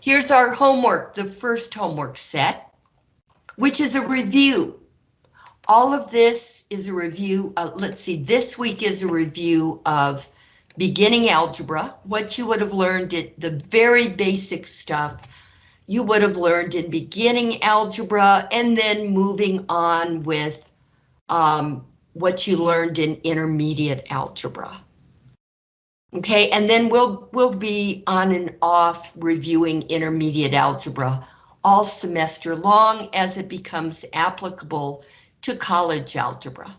Here's our homework, the first homework set, which is a review. All of this is a review, uh, let's see, this week is a review of beginning algebra, what you would have learned at the very basic stuff you would have learned in beginning algebra and then moving on with um, what you learned in intermediate algebra. Okay, and then we'll we'll be on and off reviewing intermediate algebra all semester long as it becomes applicable to college algebra.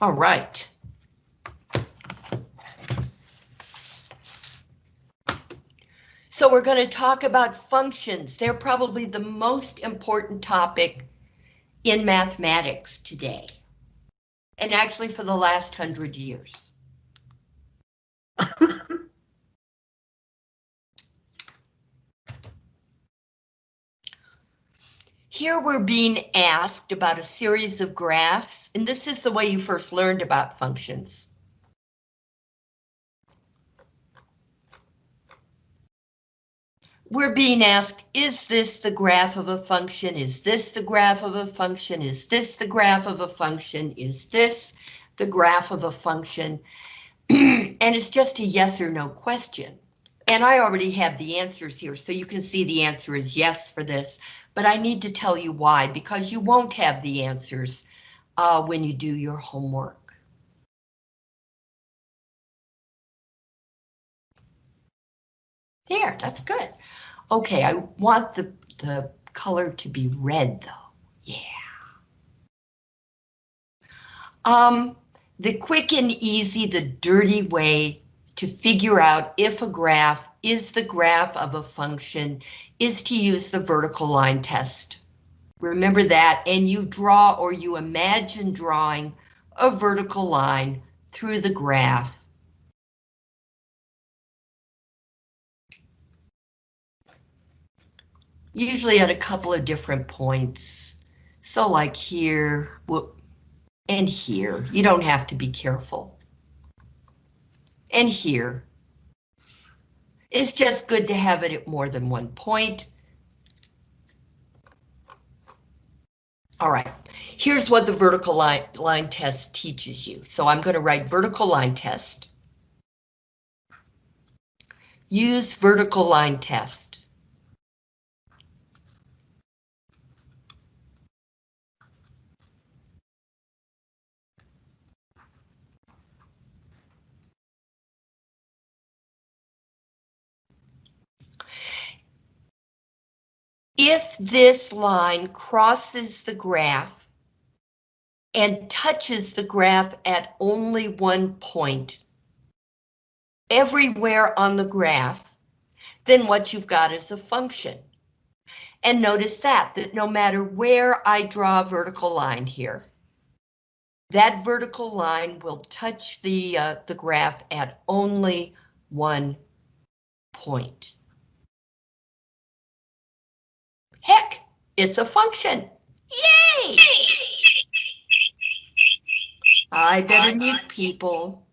All right. So we're going to talk about functions. They're probably the most important topic in mathematics today. And actually for the last hundred years. Here we're being asked about a series of graphs, and this is the way you first learned about functions. We're being asked, is this the graph of a function? Is this the graph of a function? Is this the graph of a function? Is this the graph of a function? and it's just a yes or no question. And I already have the answers here, so you can see the answer is yes for this, but I need to tell you why, because you won't have the answers uh, when you do your homework. There, that's good. Okay, I want the, the color to be red though. Yeah. Um, the quick and easy, the dirty way to figure out if a graph is the graph of a function is to use the vertical line test. Remember that, and you draw or you imagine drawing a vertical line through the graph usually at a couple of different points. So like here, and here, you don't have to be careful. And here. It's just good to have it at more than one point. All right, here's what the vertical line, line test teaches you. So I'm going to write vertical line test. Use vertical line test. If this line crosses the graph and touches the graph at only one point everywhere on the graph, then what you've got is a function. And notice that, that no matter where I draw a vertical line here, that vertical line will touch the, uh, the graph at only one point. Heck, it's a function. Yay! I better mute people.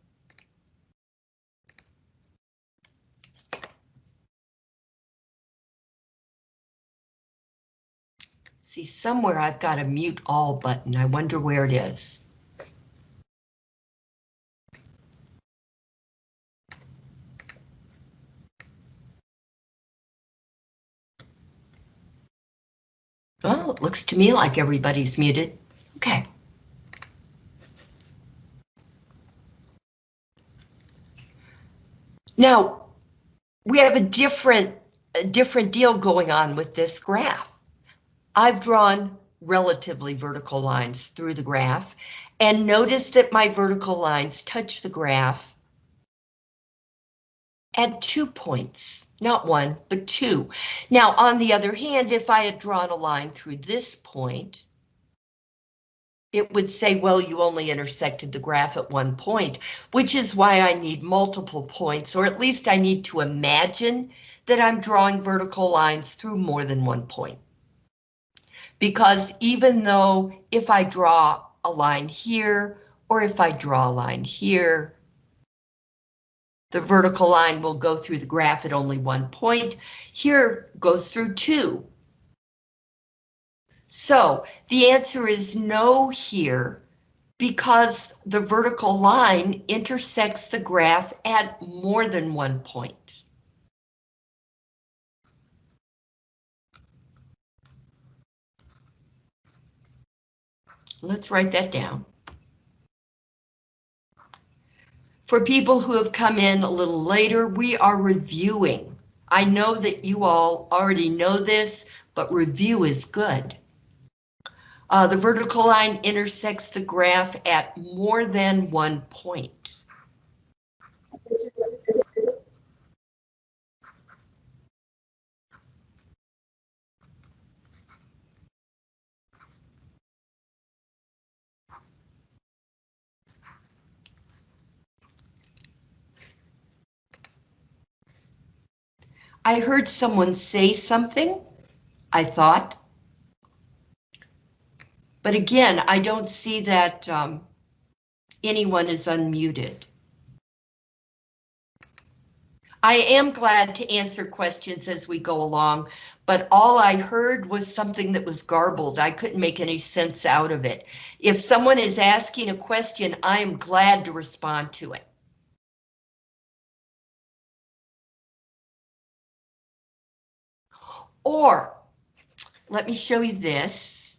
See, somewhere I've got a mute all button. I wonder where it is. Well, it looks to me like everybody's muted. Okay. Now, we have a different, a different deal going on with this graph. I've drawn relatively vertical lines through the graph, and notice that my vertical lines touch the graph at two points. Not one, but two. Now, on the other hand, if I had drawn a line through this point, it would say, well, you only intersected the graph at one point, which is why I need multiple points, or at least I need to imagine that I'm drawing vertical lines through more than one point. Because even though if I draw a line here, or if I draw a line here, The vertical line will go through the graph at only one point. Here goes through two. So the answer is no here because the vertical line intersects the graph at more than one point. Let's write that down. For people who have come in a little later, we are reviewing. I know that you all already know this, but review is good. Uh, the vertical line intersects the graph at more than one point. I heard someone say something, I thought. But again, I don't see that um, anyone is unmuted. I am glad to answer questions as we go along, but all I heard was something that was garbled. I couldn't make any sense out of it. If someone is asking a question, I am glad to respond to it. Or, let me show you this.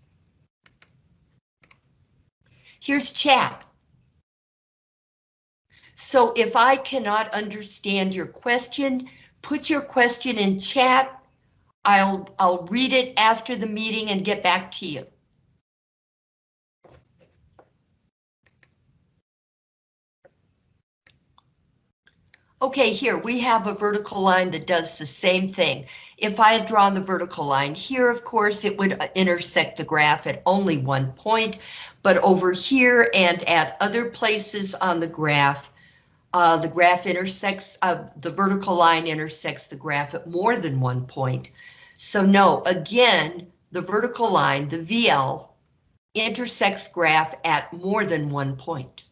Here's chat. So if I cannot understand your question, put your question in chat. I'll, I'll read it after the meeting and get back to you. Okay, here we have a vertical line that does the same thing. If I had drawn the vertical line here, of course, it would uh, intersect the graph at only one point, but over here and at other places on the graph, uh, the graph intersects, uh, the vertical line intersects the graph at more than one point. So no, again, the vertical line, the VL, intersects graph at more than one point.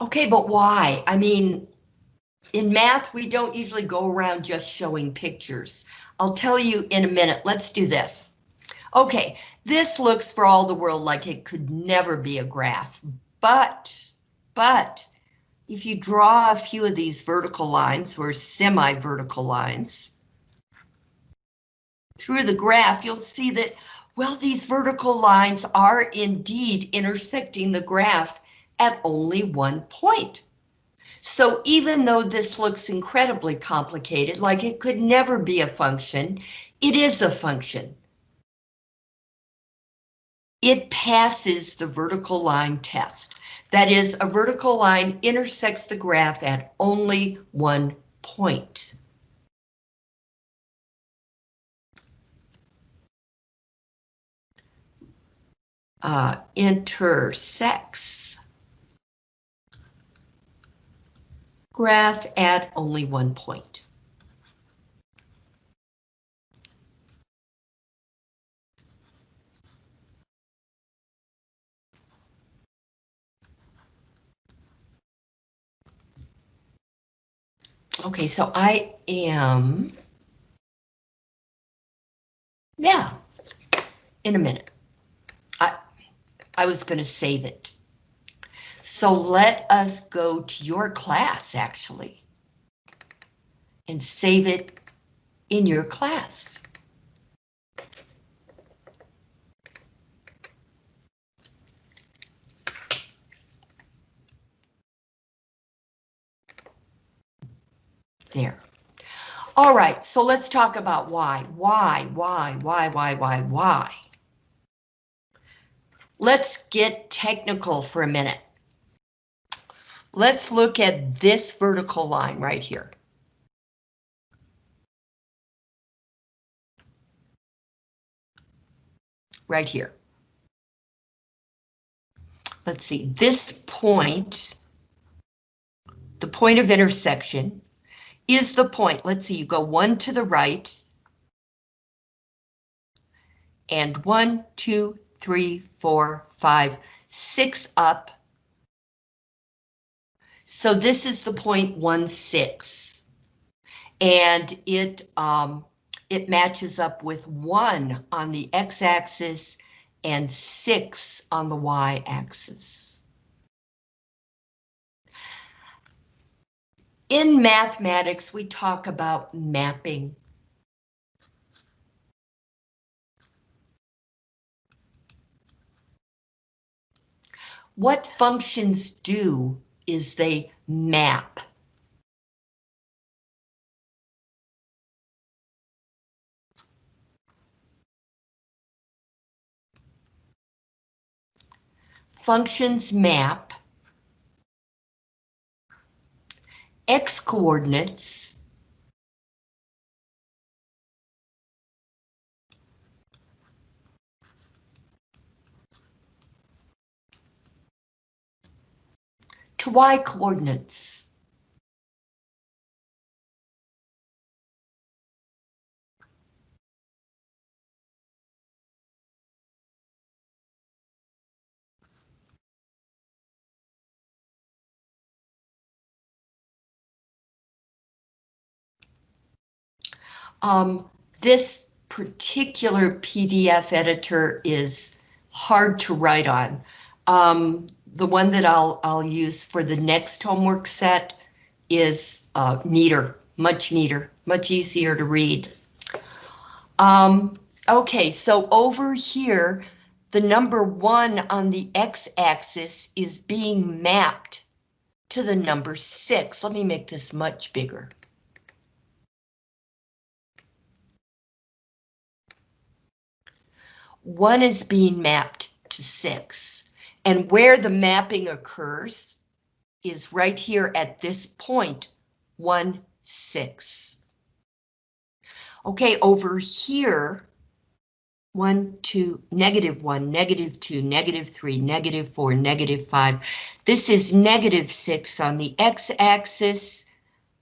Okay, but why? I mean, in math, we don't usually go around just showing pictures. I'll tell you in a minute. Let's do this. Okay, this looks for all the world like it could never be a graph, but, but, if you draw a few of these vertical lines or semi-vertical lines through the graph, you'll see that, well, these vertical lines are indeed intersecting the graph at only one point. So even though this looks incredibly complicated, like it could never be a function, it is a function. It passes the vertical line test. That is, a vertical line intersects the graph at only one point. Uh, intersects graph at only one point. Okay, so I am, yeah, in a minute. I, I was going to save it. So let us go to your class, actually, and save it in your class. There. All right, so let's talk about why. Why, why, why, why, why, why? Let's get technical for a minute. Let's look at this vertical line right here. Right here. Let's see, this point, the point of intersection, is the point. Let's see, you go one to the right, and one, two, three, four, five, six up. So this is the point one six, and it um, it matches up with one on the x-axis and six on the y-axis. In mathematics, we talk about mapping. What functions do is they map. Functions map x coordinates to y coordinates. Um, this particular PDF editor is hard to write on. Um, the one that I'll, I'll use for the next homework set is uh, neater, much neater, much easier to read. Um, okay, so over here, the number one on the x-axis is being mapped to the number six. Let me make this much bigger. One is being mapped to six. And where the mapping occurs is right here at this point, 1, 6. Okay, over here, 1, 2, negative 1, negative 2, negative 3, negative 4, negative 5. This is negative 6 on the x-axis.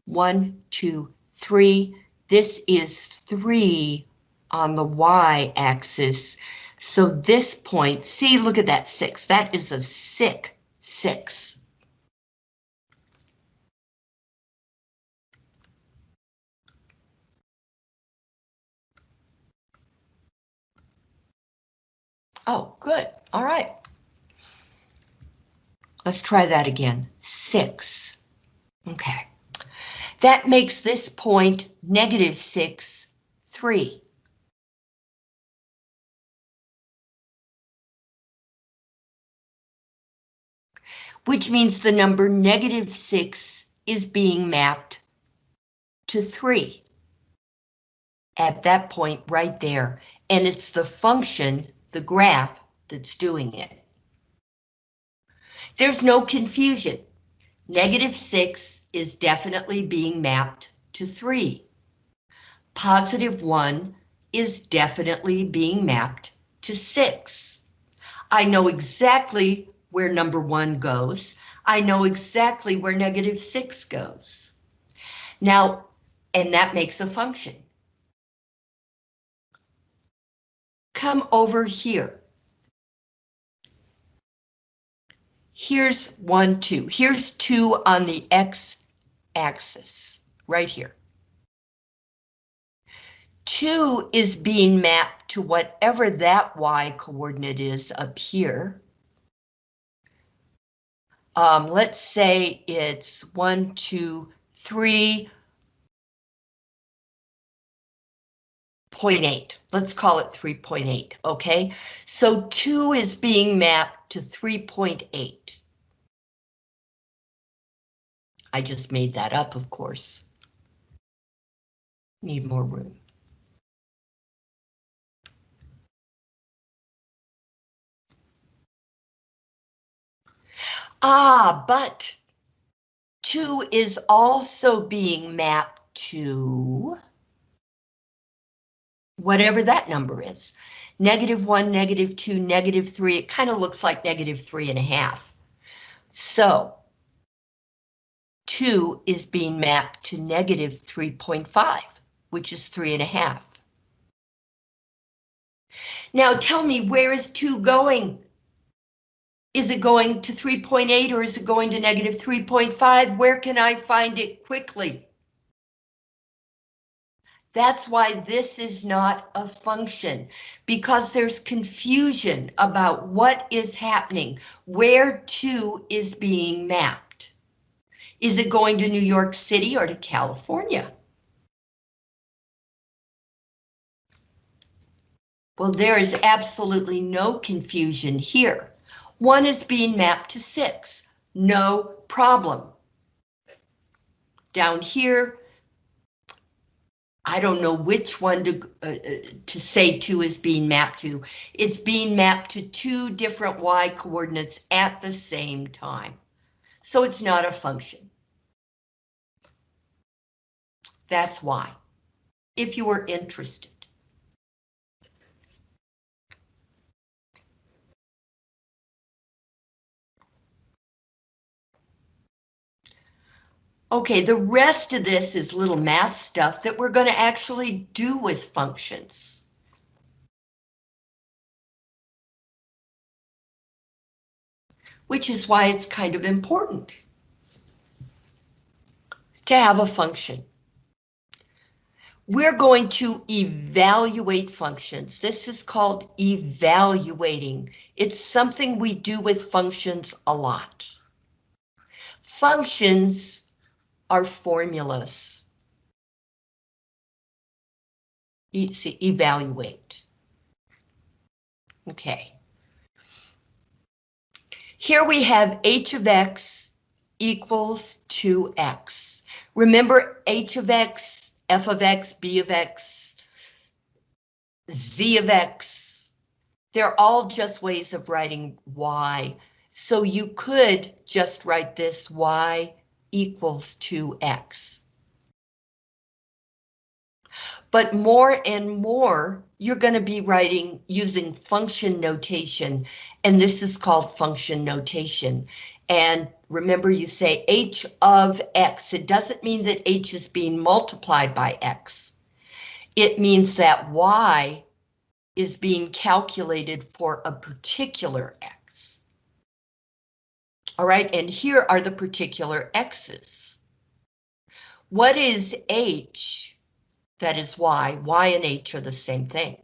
1, 2, 3. This is 3 on the y-axis. So this point, see, look at that six. That is a sick six. Oh, good. All right. Let's try that again. Six. Okay. That makes this point negative six, three. Which means the number negative 6 is being mapped to 3 at that point right there, and it's the function, the graph, that's doing it. There's no confusion. Negative 6 is definitely being mapped to 3. Positive 1 is definitely being mapped to 6. I know exactly where number one goes. I know exactly where negative six goes. Now, and that makes a function. Come over here. Here's one, two. Here's two on the X axis, right here. Two is being mapped to whatever that Y coordinate is up here. Um, let's say it's one, two, three, point eight. Let's call it 3.8, okay? So 2 is being mapped to 3.8. I just made that up, of course. Need more room. Ah, but 2 is also being mapped to whatever that number is. Negative 1, negative 2, negative 3, it kind of looks like negative 3 and a half. So 2 is being mapped to negative 3.5, which is 3 and a half. Now tell me, where is 2 going? Is it going to 3.8 or is it going to negative 3.5? Where can I find it quickly? That's why this is not a function, because there's confusion about what is happening, where to is being mapped. Is it going to New York City or to California? Well, there is absolutely no confusion here. One is being mapped to six, no problem. Down here, I don't know which one to, uh, uh, to say two is being mapped to. It's being mapped to two different y coordinates at the same time. So it's not a function. That's why, if you were interested. Okay, the rest of this is little math stuff that we're going to actually do with functions. Which is why it's kind of important to have a function. We're going to evaluate functions. This is called evaluating. It's something we do with functions a lot. Functions are formulas. E see, evaluate. Okay. Here we have h of x equals 2x. Remember h of x, f of x, b of x, z of x. They're all just ways of writing y. So you could just write this y equals 2x. But more and more, you're going to be writing using function notation, and this is called function notation. And remember you say h of x. It doesn't mean that h is being multiplied by x. It means that y is being calculated for a particular x. All right, and here are the particular x's. What is h? That is y. y and h are the same thing.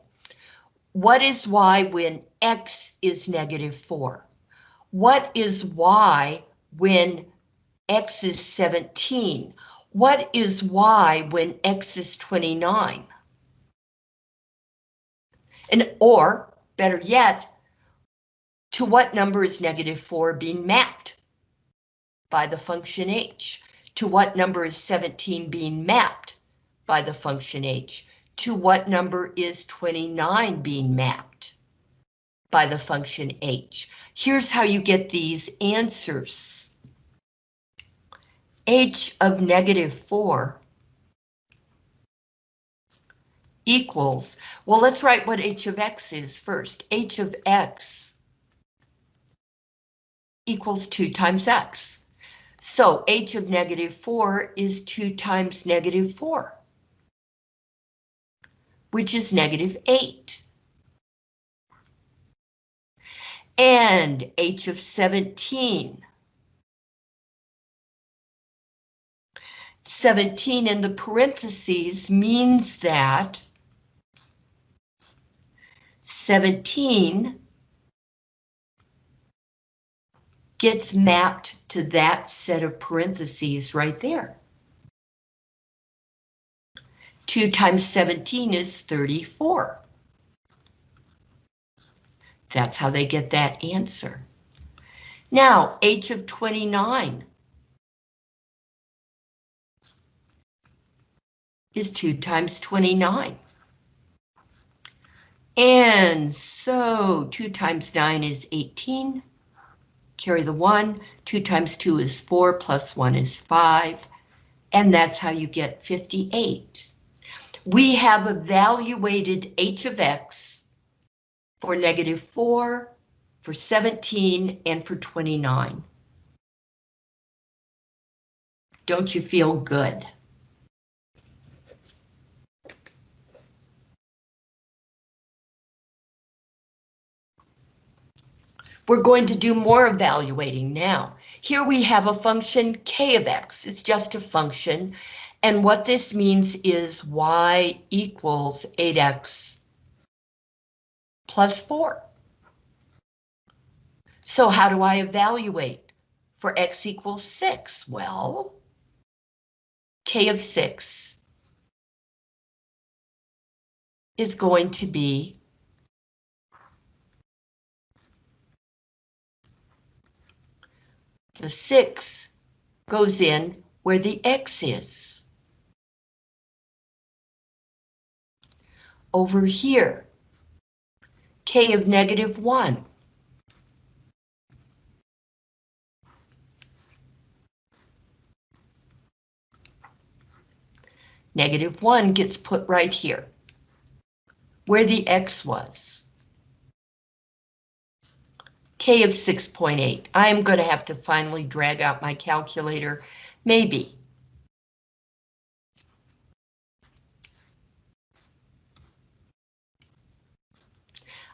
What is y when x is negative 4? What is y when x is 17? What is y when x is 29? And or, better yet, to what number is negative 4 being mapped? By the function h. To what number is 17 being mapped? By the function h. To what number is 29 being mapped? By the function h. Here's how you get these answers. h of negative 4 equals, well, let's write what h of x is first. h of x equals 2 times x. So h of negative 4 is 2 times negative 4, which is negative 8. And h of 17. 17 in the parentheses means that 17 gets mapped to that set of parentheses right there. 2 times 17 is 34. That's how they get that answer. Now, h of 29 is 2 times 29. And so 2 times 9 is 18. Carry the one, two times two is four, plus one is five, and that's how you get 58. We have evaluated h of x for negative four, for 17, and for 29. Don't you feel good? We're going to do more evaluating now. Here we have a function k of x. It's just a function. And what this means is y equals 8x plus 4. So how do I evaluate for x equals 6? Well, k of 6 is going to be The 6 goes in where the x is. Over here, k of negative 1. Negative 1 gets put right here, where the x was of 6.8. I'm going to have to finally drag out my calculator, maybe.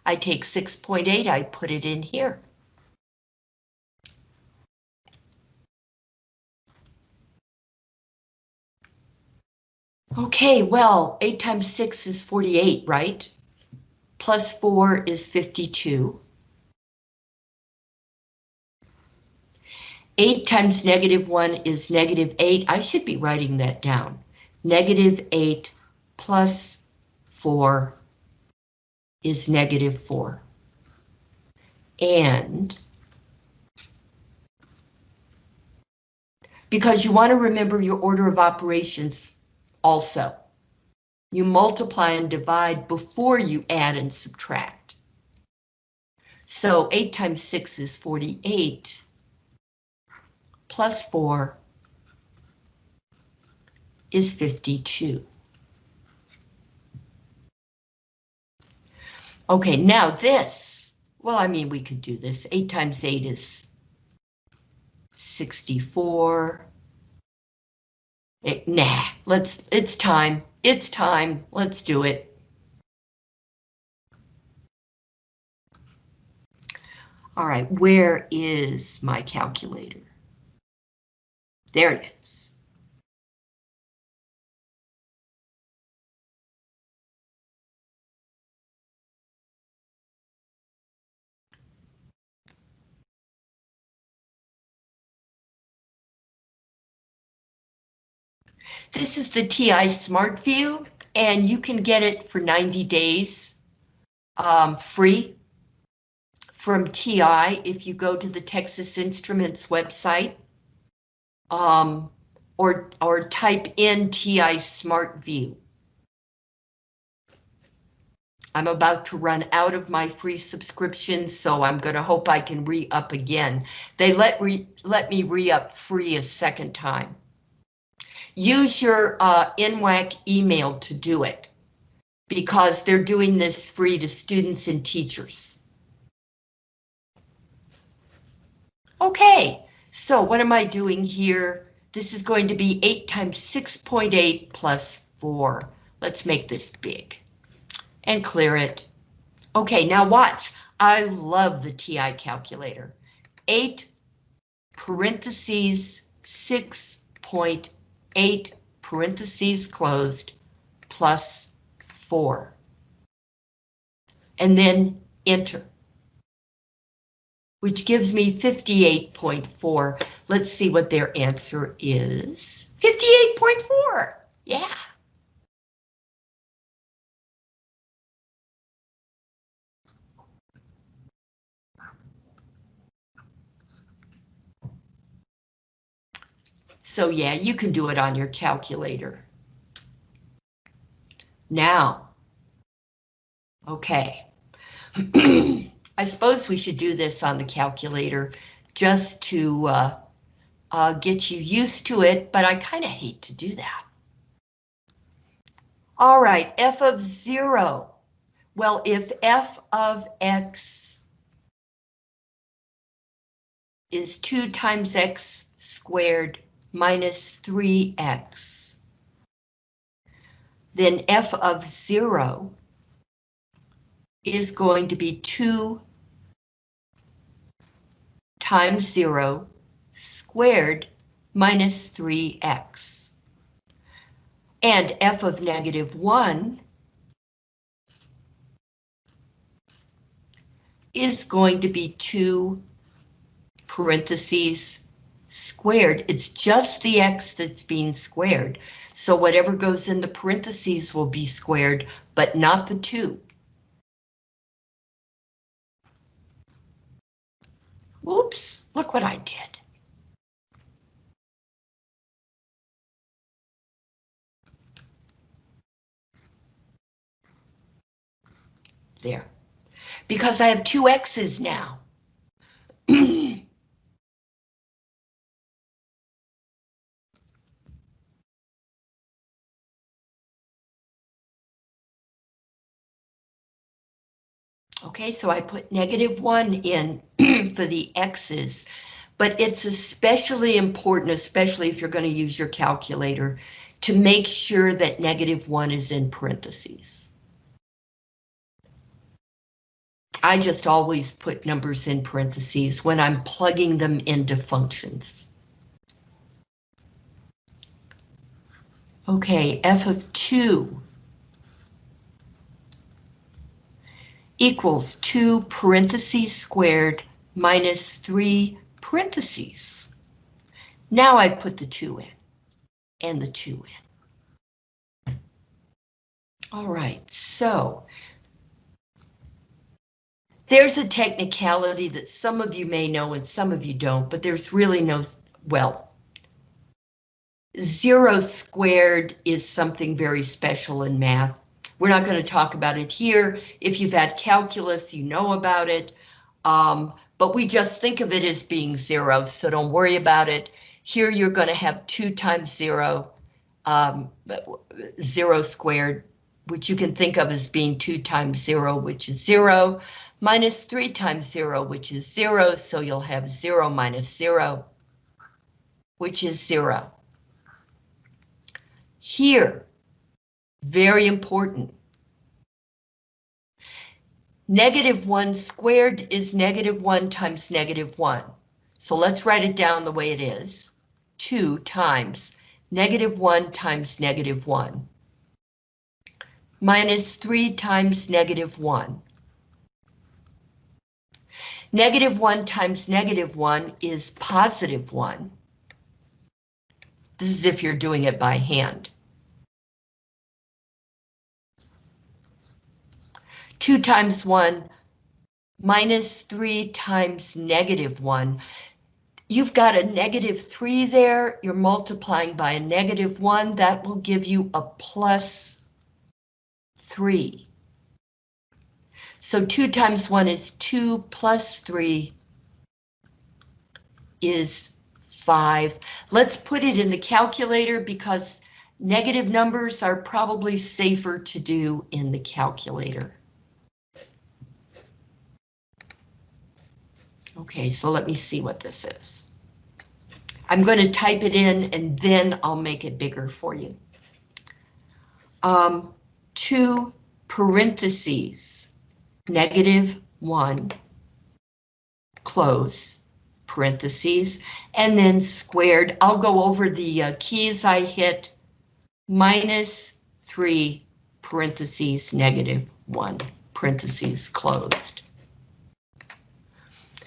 I take 6.8, I put it in here. Okay, well, 8 times 6 is 48, right? Plus 4 is 52. 8 times negative 1 is negative 8. I should be writing that down. Negative 8 plus 4 is negative 4. And because you want to remember your order of operations also. You multiply and divide before you add and subtract. So 8 times 6 is 48 plus 4 is 52. Okay, now this, well, I mean, we could do this. 8 times 8 is 64. It, nah, let's, it's time. It's time. Let's do it. All right, where is my calculator? There it is. This is the TI Smart View, and you can get it for 90 days um, free from TI if you go to the Texas Instruments website um, or, or type in TI Smart View. I'm about to run out of my free subscription, so I'm going to hope I can re-up again. They let, re let me re-up free a second time. Use your uh, NWAC email to do it, because they're doing this free to students and teachers. Okay, so what am I doing here? This is going to be 8 times 6.8 plus 4. Let's make this big and clear it. Okay, now watch. I love the TI calculator. 8 parentheses 6.8 parentheses closed plus 4. And then enter which gives me 58.4. Let's see what their answer is. 58.4, yeah. So yeah, you can do it on your calculator. Now, okay. I suppose we should do this on the calculator just to uh, uh, get you used to it, but I kind of hate to do that. All right, f of zero. Well, if f of x is 2 times x squared minus 3x, then f of 0 is going to be 2 times 0 squared minus 3x. And f of negative 1 is going to be 2 parentheses squared. It's just the x that's being squared. So whatever goes in the parentheses will be squared, but not the 2. Whoops, look what I did. There. Because I have two X's now. Okay, so I put negative one in for the X's, but it's especially important, especially if you're going to use your calculator, to make sure that negative one is in parentheses. I just always put numbers in parentheses when I'm plugging them into functions. Okay, f of 2 equals 2 parentheses squared minus 3 parentheses. Now I put the 2 in and the 2 in. All right, so there's a technicality that some of you may know and some of you don't, but there's really no, well, zero squared is something very special in math. We're not going to talk about it here. If you've had calculus, you know about it. Um, but we just think of it as being zero, so don't worry about it. Here you're going to have 2 times 0, um, 0 squared, which you can think of as being 2 times 0, which is 0, minus 3 times 0, which is 0, so you'll have 0 minus 0, which is 0. Here, very important. Negative 1 squared is negative 1 times negative 1. So let's write it down the way it is. 2 times negative 1 times negative 1 minus 3 times negative 1. Negative 1 times negative 1 is positive 1. This is if you're doing it by hand. 2 times 1 minus 3 times negative 1. You've got a negative 3 there, you're multiplying by a negative 1, that will give you a plus 3. So 2 times 1 is 2 plus 3 is 5. Let's put it in the calculator because negative numbers are probably safer to do in the calculator. Okay, so let me see what this is. I'm going to type it in and then I'll make it bigger for you. Um, two parentheses, negative one, close, parentheses, and then squared. I'll go over the uh, keys I hit, minus three, parentheses, negative one, parentheses closed.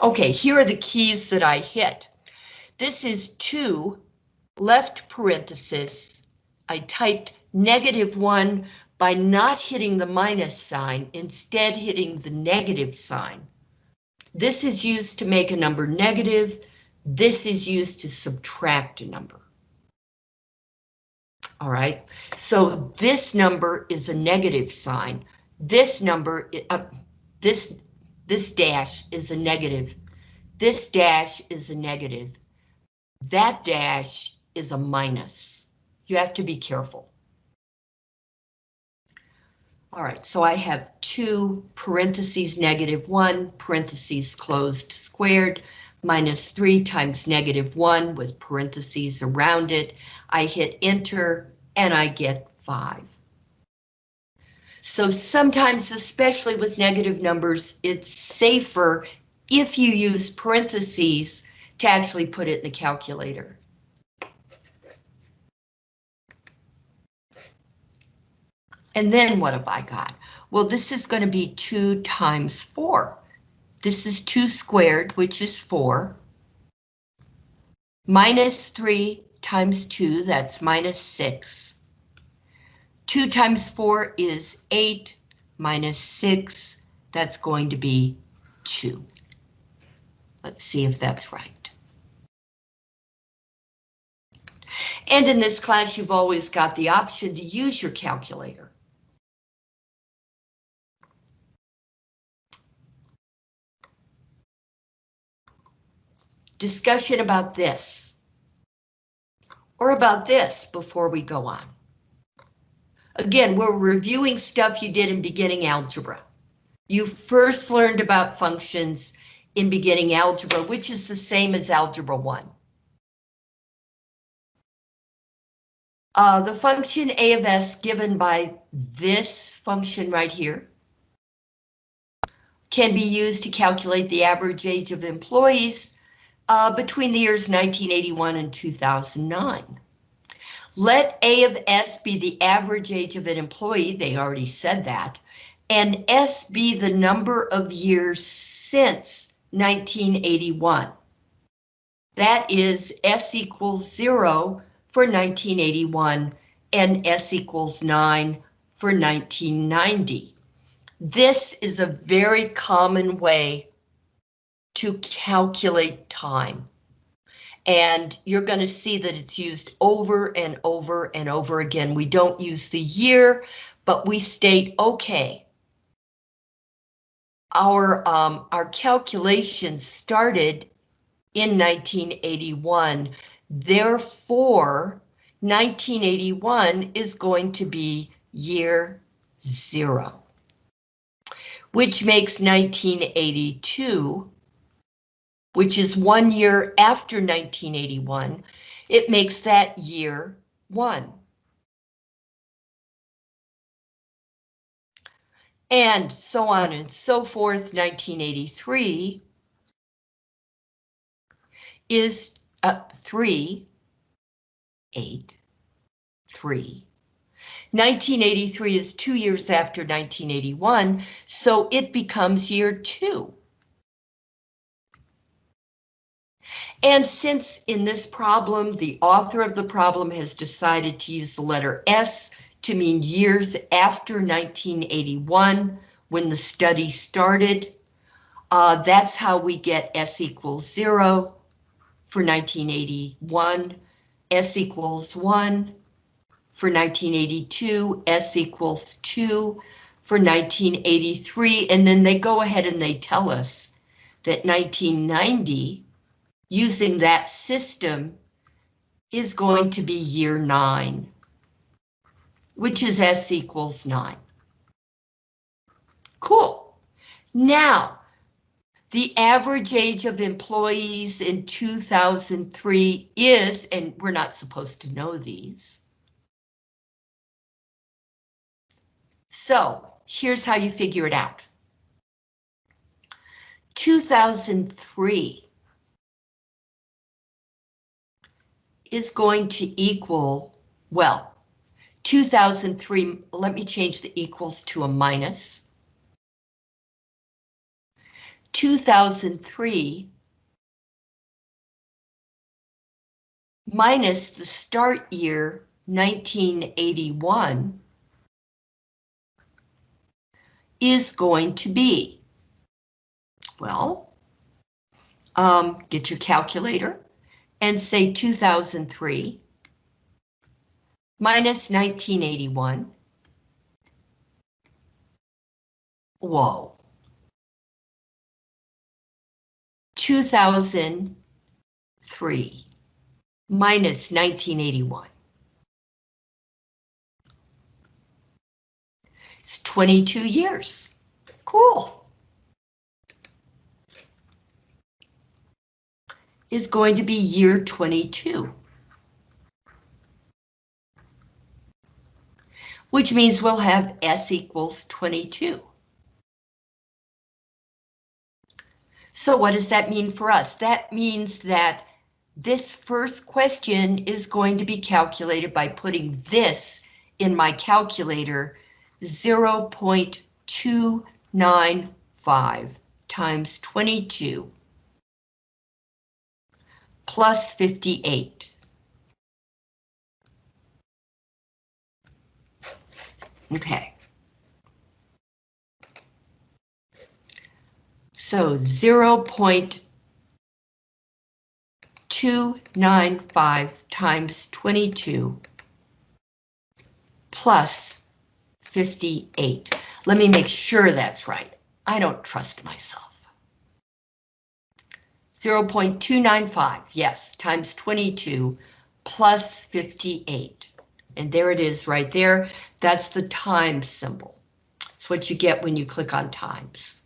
Okay, here are the keys that I hit. This is two, left parenthesis. I typed negative one by not hitting the minus sign, instead hitting the negative sign. This is used to make a number negative. This is used to subtract a number. All right, so this number is a negative sign. This number, uh, this this dash is a negative This dash is a negative. That dash is a minus. You have to be careful. All right, so I have two parentheses negative one, parentheses closed squared, minus three times negative one with parentheses around it. I hit enter and I get five. So sometimes, especially with negative numbers, it's safer if you use parentheses to actually put it in the calculator. And then what have I got? Well, this is going to be 2 times 4. This is 2 squared, which is 4. Minus 3 times 2, that's minus 6. 2 times 4 is 8, minus 6, that's going to be 2. Let's see if that's right. And in this class, you've always got the option to use your calculator. Discussion about this. Or about this before we go on. Again, we're reviewing stuff you did in beginning algebra. You first learned about functions in beginning algebra, which is the same as algebra 1. Uh, the function a of s given by this function right here can be used to calculate the average age of employees uh, between the years 1981 and 2009. Let A of S be the average age of an employee, they already said that, and S be the number of years since 1981. That is S equals zero for 1981 and S equals nine for 1990. This is a very common way to calculate time. And you're going to see that it's used over and over and over again. We don't use the year, but we state, okay, our, um, our calculations started in 1981. Therefore, 1981 is going to be year zero, which makes 1982 which is one year after 1981, it makes that year one. And so on and so forth, 1983 is uh, 3, 8, 3. 1983 is two years after 1981, so it becomes year two. And since in this problem, the author of the problem has decided to use the letter S to mean years after 1981, when the study started, uh, that's how we get S equals zero for 1981, S equals one for 1982, S equals two for 1983, and then they go ahead and they tell us that 1990 using that system is going to be year nine, which is S equals nine. Cool. Now, the average age of employees in 2003 is, and we're not supposed to know these. So here's how you figure it out. 2003 is going to equal, well, 2003, let me change the equals to a minus. 2003 minus the start year 1981 is going to be, well, um, get your calculator and say 2003 minus 1981. Whoa. 2003 minus 1981. It's 22 years. Cool. Is going to be year 22. Which means we'll have S equals 22. So what does that mean for us? That means that this first question is going to be calculated by putting this in my calculator 0.295 times 22 plus 58. Okay. So 0.295 times 22 plus 58. Let me make sure that's right. I don't trust myself. 0.295, yes, times 22 plus 58. And there it is right there. That's the times symbol. That's what you get when you click on times.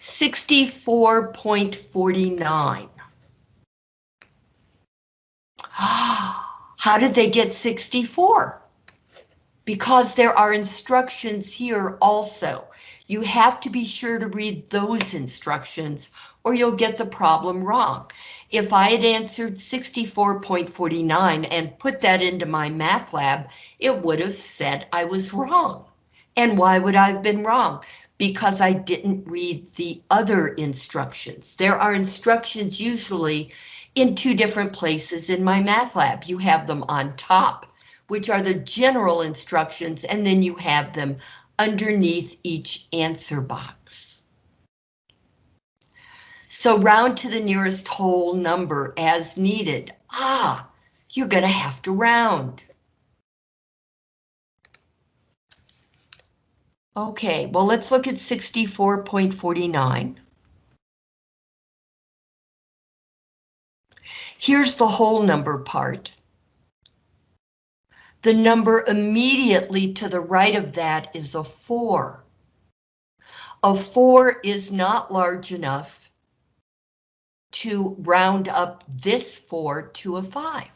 64.49. How did they get 64? Because there are instructions here also. You have to be sure to read those instructions or you'll get the problem wrong. If I had answered 64.49 and put that into MyMathLab, it would have said I was wrong. And why would I have been wrong? Because I didn't read the other instructions. There are instructions usually in two different places in MyMathLab. You have them on top, which are the general instructions, and then you have them underneath each answer box. So round to the nearest whole number as needed. Ah, you're going to have to round. Okay, well, let's look at 64.49. Here's the whole number part. The number immediately to the right of that is a 4. A 4 is not large enough to round up this 4 to a 5.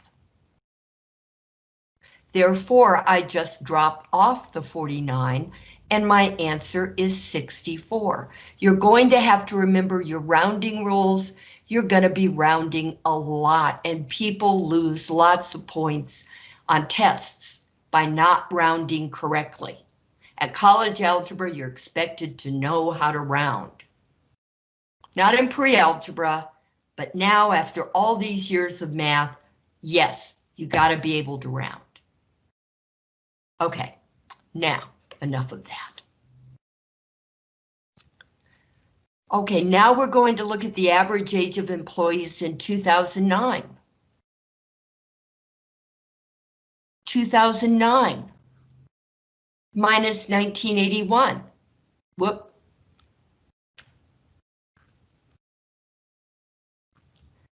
Therefore, I just drop off the 49 and my answer is 64. You're going to have to remember your rounding rules you're going to be rounding a lot and people lose lots of points on tests by not rounding correctly. At college algebra, you're expected to know how to round. Not in pre-algebra, but now after all these years of math, yes, you got to be able to round. Okay, now enough of that. Okay, now we're going to look at the average age of employees in 2009. 2009 minus 1981. Whoop.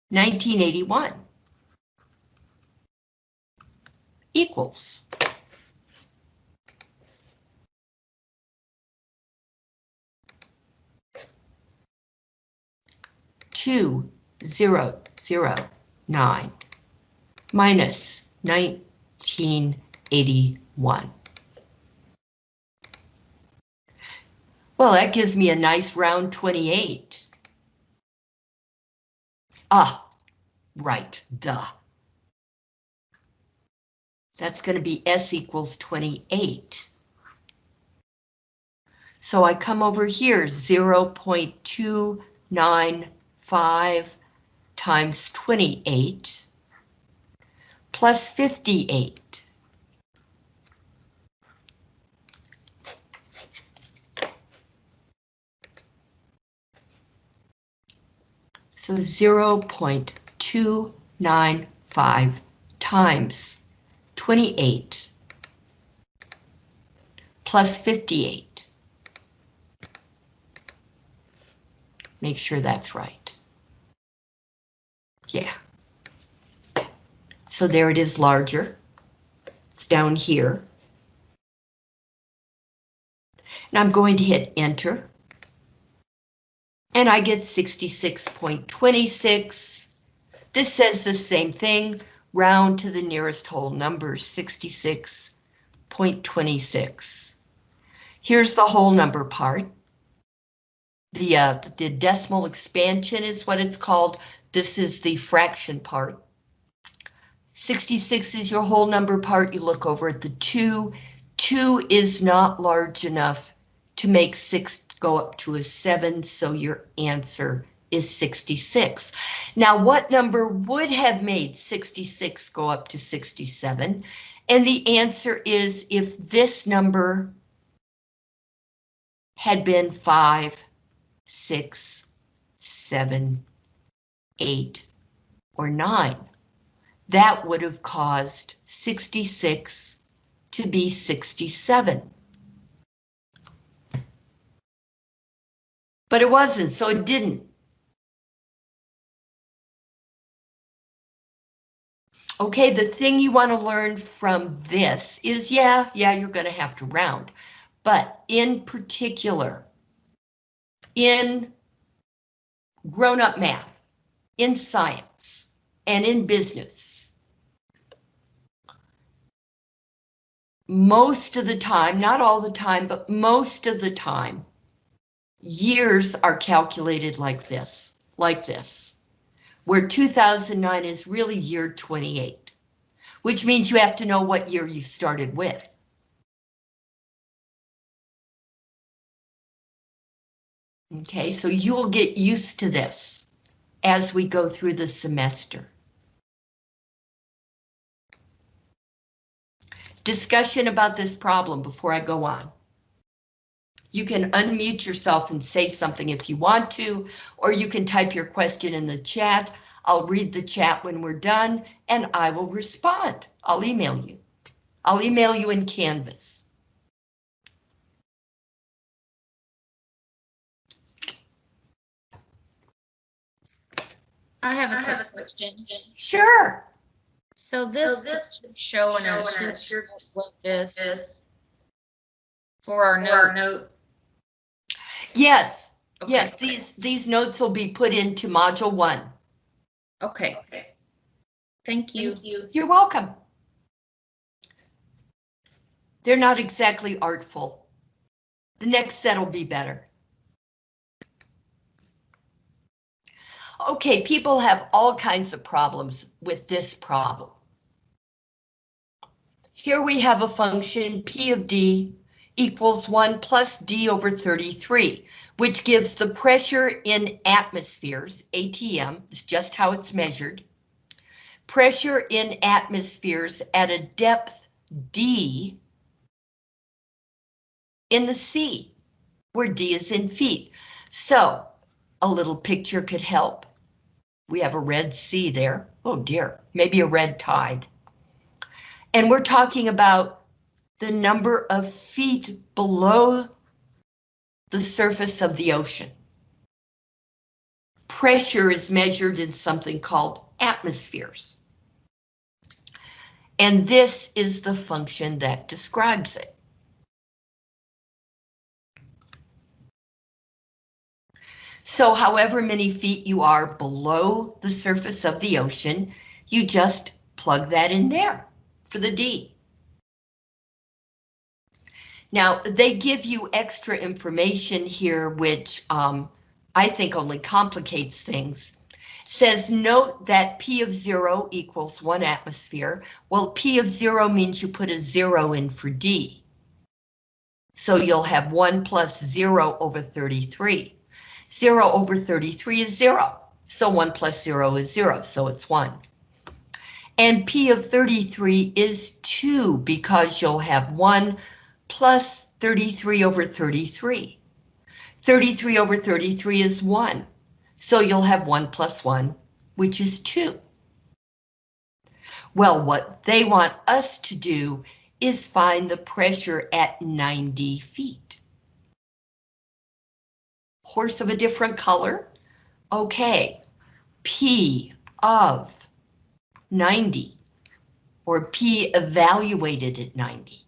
Nineteen eighty one equals two zero zero nine minus nine 1681. Well, that gives me a nice round 28. Ah, right, duh. That's going to be S equals 28. So I come over here, 0 0.295 times 28 plus 58. So 0 0.295 times 28 plus 58. make sure that's right. Yeah. So there it is larger. It's down here. And I'm going to hit enter. And I get 66.26. This says the same thing, round to the nearest whole number, 66.26. Here's the whole number part. The, uh, the decimal expansion is what it's called. This is the fraction part. 66 is your whole number part. You look over at the 2. 2 is not large enough to make 6 go up to a 7, so your answer is 66. Now, what number would have made 66 go up to 67? And the answer is if this number had been 5, 6, 7, 8, or 9. That would have caused 66 to be 67. But it wasn't, so it didn't. Okay, the thing you want to learn from this is, yeah, yeah, you're going to have to round. But in particular, in grown-up math, in science, and in business, most of the time, not all the time, but most of the time, years are calculated like this, like this, where 2009 is really year 28, which means you have to know what year you started with. Okay, so you'll get used to this as we go through the semester. Discussion about this problem before I go on. You can unmute yourself and say something if you want to, or you can type your question in the chat. I'll read the chat when we're done, and I will respond. I'll email you. I'll email you in Canvas. I have a question. Sure. So this is showing us like this for our note. Yes, Okay. yes, these, these notes will be put into module one. Okay. Thank you. You're welcome. They're not exactly artful. The next set will be better. Okay, people have all kinds of problems with this problem. Here we have a function P of D equals 1 plus D over 33, which gives the pressure in atmospheres, ATM, is just how it's measured, pressure in atmospheres at a depth D in the sea, where D is in feet. So a little picture could help. We have a red sea there. Oh dear, maybe a red tide. And we're talking about the number of feet below the surface of the ocean. Pressure is measured in something called atmospheres. And this is the function that describes it. So however many feet you are below the surface of the ocean, you just plug that in there for the D. Now, they give you extra information here, which um, I think only complicates things. Says note that P of zero equals one atmosphere. Well, P of zero means you put a zero in for D. So you'll have one plus zero over 33. Zero over 33 is zero. So one plus zero is zero, so it's one. And P of 33 is two because you'll have one plus 33 over 33. 33 over 33 is 1, so you'll have 1 plus 1, which is 2. Well, what they want us to do is find the pressure at 90 feet. Horse of a different color, Okay, P of 90, or P evaluated at 90,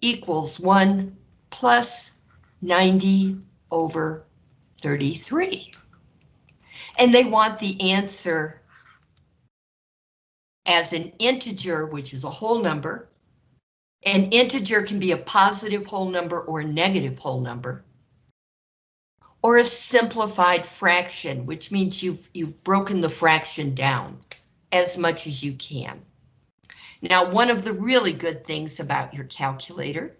equals 1 plus 90 over 33. And they want the answer as an integer, which is a whole number. An integer can be a positive whole number or a negative whole number. Or a simplified fraction, which means you've, you've broken the fraction down as much as you can. Now, one of the really good things about your calculator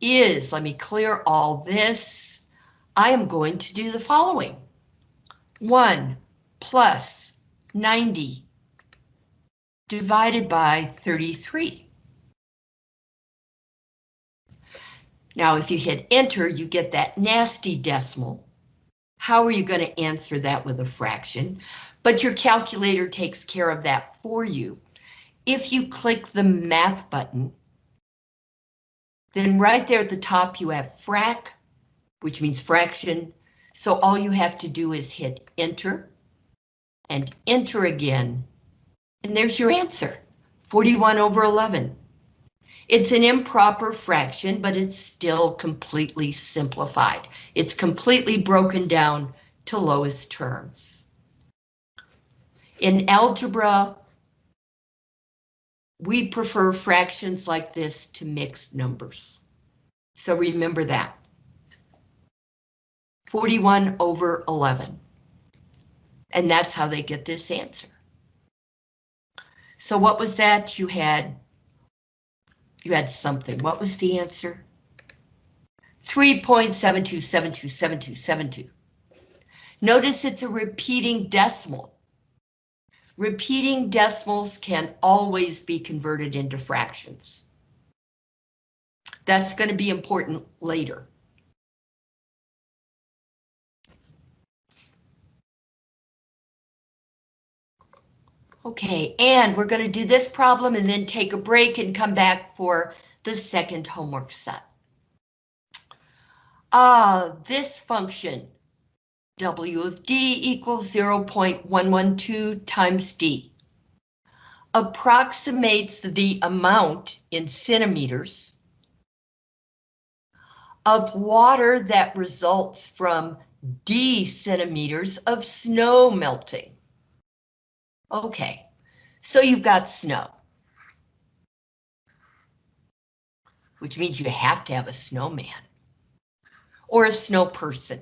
is, let me clear all this. I am going to do the following. 1 plus 90 divided by 33. Now, if you hit enter, you get that nasty decimal. How are you going to answer that with a fraction? But your calculator takes care of that for you. If you click the math button, then right there at the top you have frac, which means fraction. So all you have to do is hit enter and enter again. And there's your answer, 41 over 11. It's an improper fraction, but it's still completely simplified. It's completely broken down to lowest terms. In algebra, we prefer fractions like this to mixed numbers. So remember that. 41 over 11. And that's how they get this answer. So what was that? You had you had something. What was the answer? 3.72727272. Notice it's a repeating decimal. Repeating decimals can always be converted into fractions. That's going to be important later. Okay, and we're going to do this problem and then take a break and come back for the second homework set. Uh, this function, W of D equals 0.112 times D, approximates the amount in centimeters of water that results from D centimeters of snow melting. Okay, so you've got snow. Which means you have to have a snowman. Or a snow person.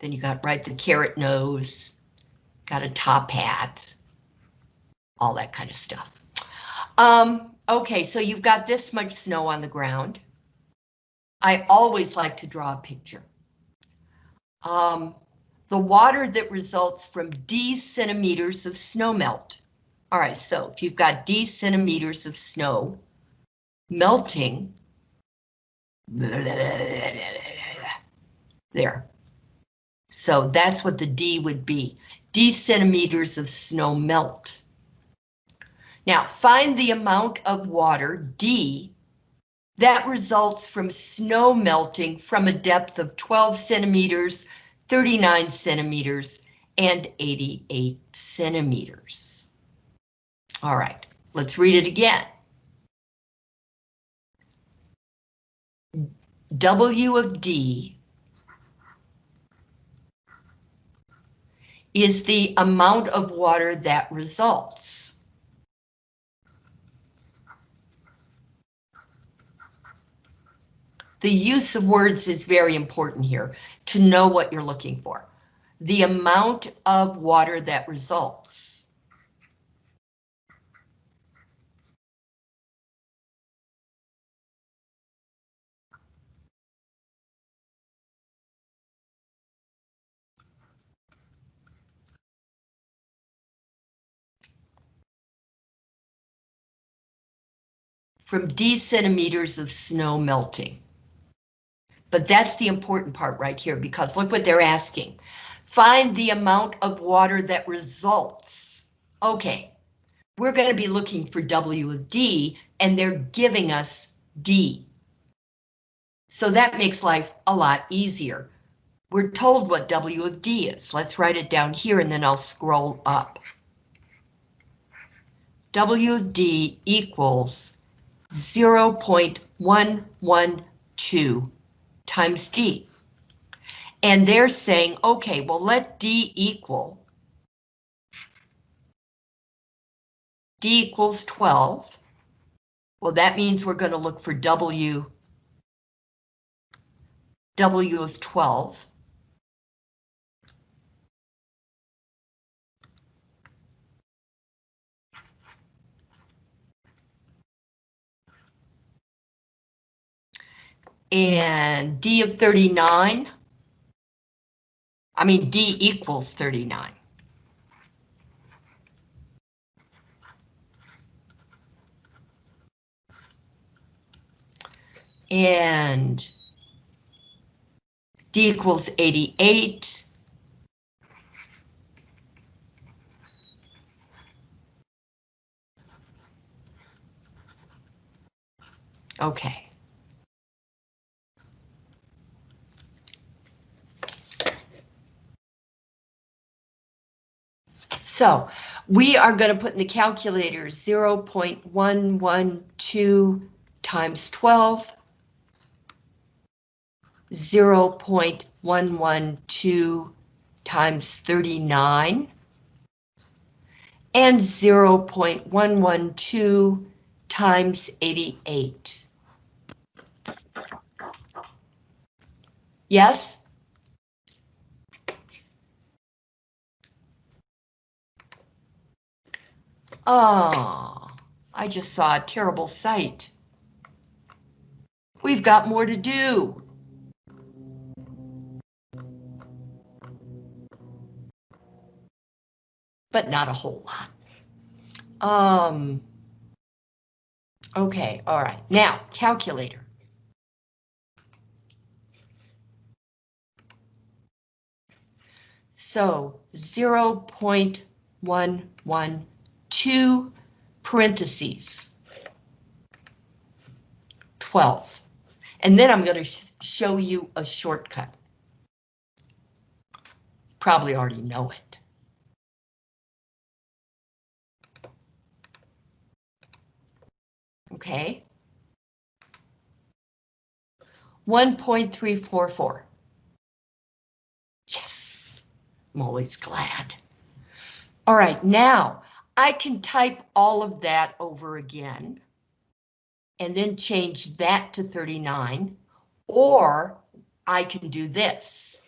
Then you got right the carrot nose, got a top hat, all that kind of stuff. Um, okay, so you've got this much snow on the ground. I always like to draw a picture. Um, the water that results from D centimeters of snowmelt. All right, so if you've got D centimeters of snow melting, there. So that's what the D would be. D centimeters of snow melt. Now find the amount of water, D, that results from snow melting from a depth of 12 centimeters, 39 centimeters, and 88 centimeters. All right, let's read it again. W of D is the amount of water that results. The use of words is very important here to know what you're looking for. The amount of water that results. From D centimeters of snow melting. But that's the important part right here, because look what they're asking. Find the amount of water that results. Okay, we're going to be looking for W of D, and they're giving us D. So that makes life a lot easier. We're told what W of D is. Let's write it down here and then I'll scroll up. W of D equals 0.112 times D. And they're saying, okay, well, let D equal. D equals 12. Well, that means we're going to look for W, W of 12. And D of 39. I mean, D equals 39. And D equals 88. Okay. So we are going to put in the calculator 0.112 times 12 0.112 times 39 and 0.112 times 88. Yes? Oh, I just saw a terrible sight. We've got more to do. but not a whole lot. Um, okay, all right, now calculator. So 0 0.112 parentheses 12. And then I'm going to sh show you a shortcut. Probably already know it. Okay. 1.344. Yes, I'm always glad. All right, now I can type all of that over again and then change that to 39, or I can do this.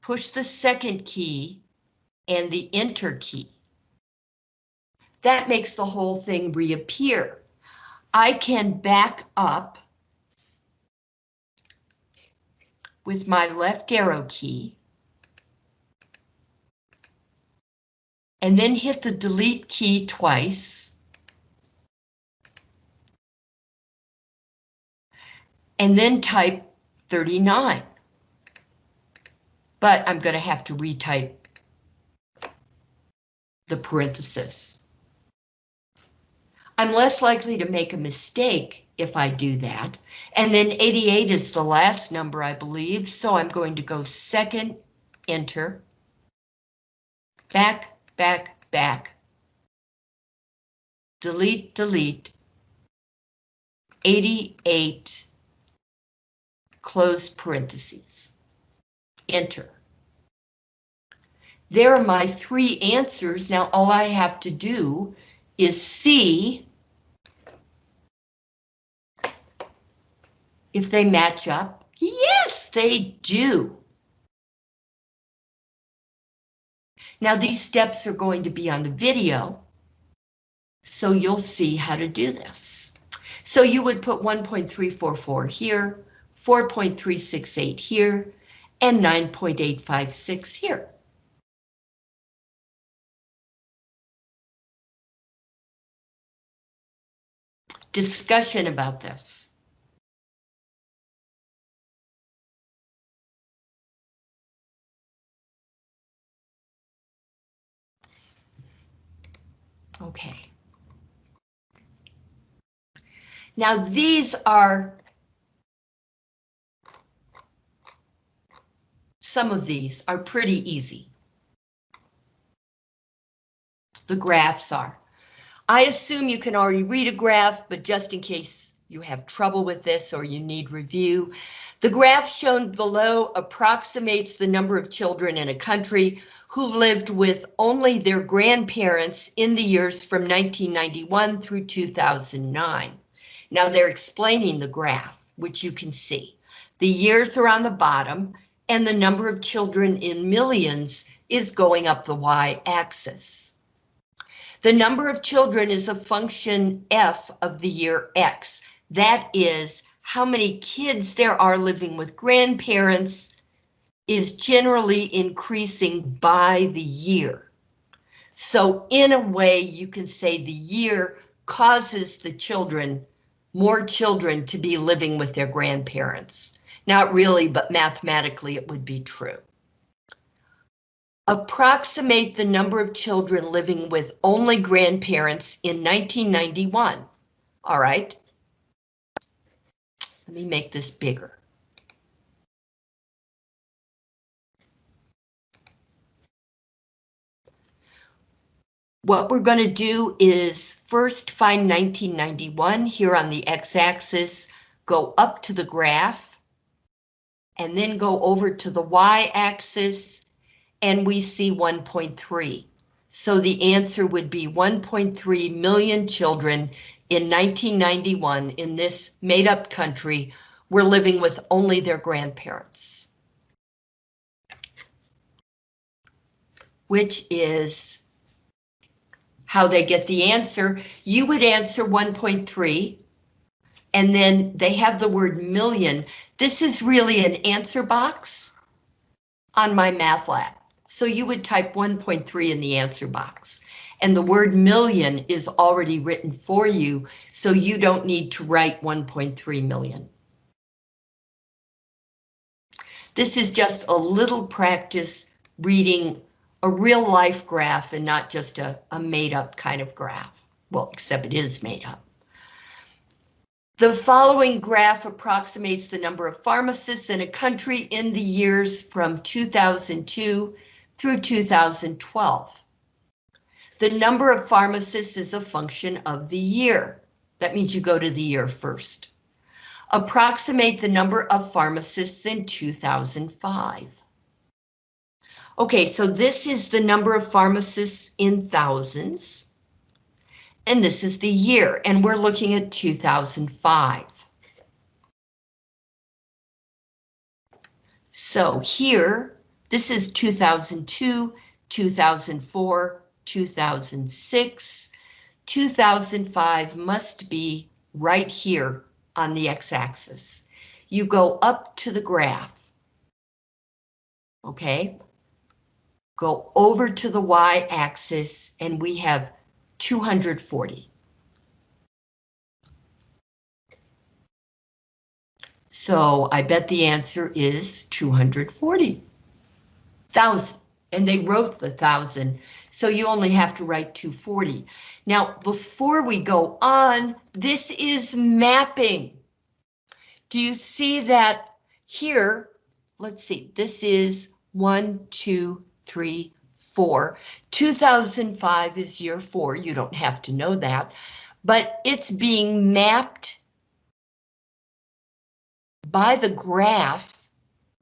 Push the second key and the enter key. That makes the whole thing reappear. I can back up with my left arrow key and then hit the delete key twice. And then type 39. But I'm going to have to retype the parenthesis. I'm less likely to make a mistake if I do that. And then 88 is the last number, I believe, so I'm going to go second, enter, back, back, back, delete, delete, 88, close parentheses, enter. There are my three answers. Now all I have to do is see if they match up. Yes, they do. Now these steps are going to be on the video, so you'll see how to do this. So you would put 1.344 here, 4.368 here, and 9.856 here. Discussion about this. Okay. Now these are some of these are pretty easy. The graphs are. I assume you can already read a graph, but just in case you have trouble with this or you need review, the graph shown below approximates the number of children in a country who lived with only their grandparents in the years from 1991 through 2009. Now they're explaining the graph, which you can see. The years are on the bottom and the number of children in millions is going up the y-axis. The number of children is a function f of the year x. That is how many kids there are living with grandparents is generally increasing by the year. So in a way, you can say the year causes the children, more children to be living with their grandparents. Not really, but mathematically it would be true. Approximate the number of children living with only grandparents in 1991. All right. Let me make this bigger. What we're going to do is first find 1991 here on the x-axis, go up to the graph, and then go over to the y-axis and we see 1.3. So the answer would be 1.3 million children in 1991 in this made up country were living with only their grandparents. Which is how they get the answer. You would answer 1.3 and then they have the word million. This is really an answer box on MyMathLab. So you would type 1.3 in the answer box. And the word million is already written for you, so you don't need to write 1.3 million. This is just a little practice reading a real life graph and not just a, a made up kind of graph. Well, except it is made up. The following graph approximates the number of pharmacists in a country in the years from 2002 through 2012. The number of pharmacists is a function of the year. That means you go to the year first. Approximate the number of pharmacists in 2005. Okay, so this is the number of pharmacists in thousands. And this is the year, and we're looking at 2005. So here, this is 2002, 2004, 2006. 2005 must be right here on the x-axis. You go up to the graph. Okay. Go over to the y-axis and we have 240. So I bet the answer is 240 thousand, and they wrote the thousand, so you only have to write 240. Now, before we go on, this is mapping. Do you see that here? Let's see, this is one, two, three, four. 2005 is year four, you don't have to know that, but it's being mapped by the graph.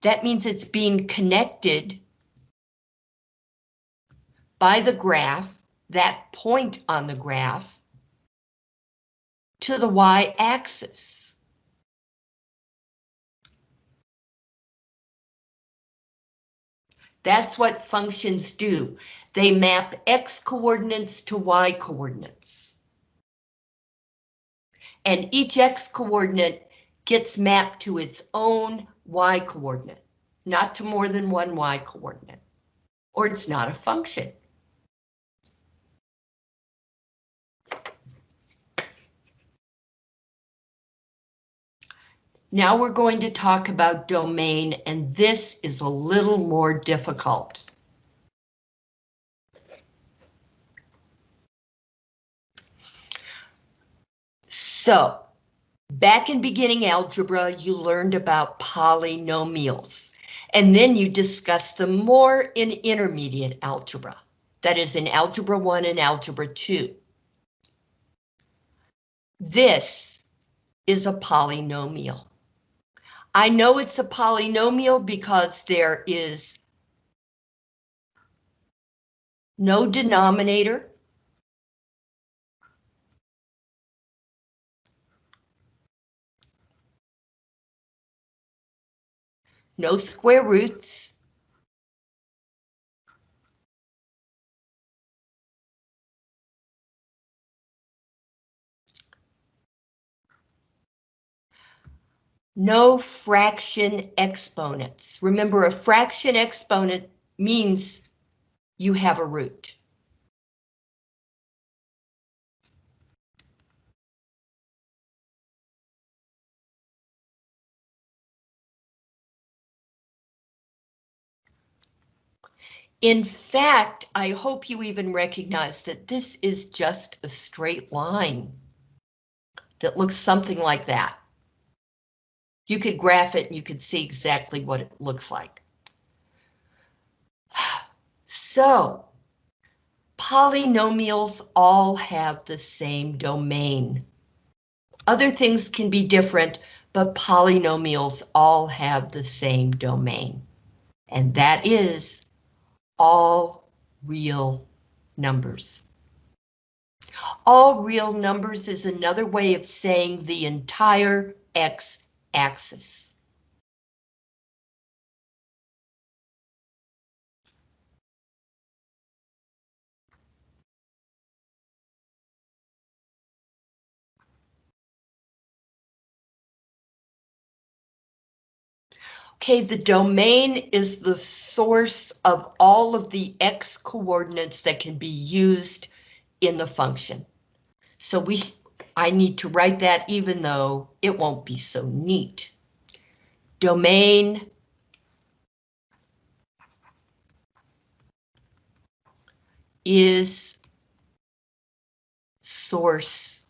That means it's being connected by the graph, that point on the graph, to the y-axis. That's what functions do. They map x coordinates to y coordinates. And each x coordinate gets mapped to its own y coordinate, not to more than one y coordinate, or it's not a function. Now we're going to talk about domain, and this is a little more difficult. So, back in beginning algebra, you learned about polynomials, and then you discussed them more in intermediate algebra. That is in Algebra 1 and Algebra 2. This is a polynomial. I know it's a polynomial because there is no denominator. No square roots. No fraction exponents. Remember, a fraction exponent means you have a root. In fact, I hope you even recognize that this is just a straight line that looks something like that. You could graph it and you could see exactly what it looks like. So, polynomials all have the same domain. Other things can be different, but polynomials all have the same domain. And that is all real numbers. All real numbers is another way of saying the entire x-axis. Okay, the domain is the source of all of the x coordinates that can be used in the function. So we, I need to write that even though it won't be so neat. Domain is source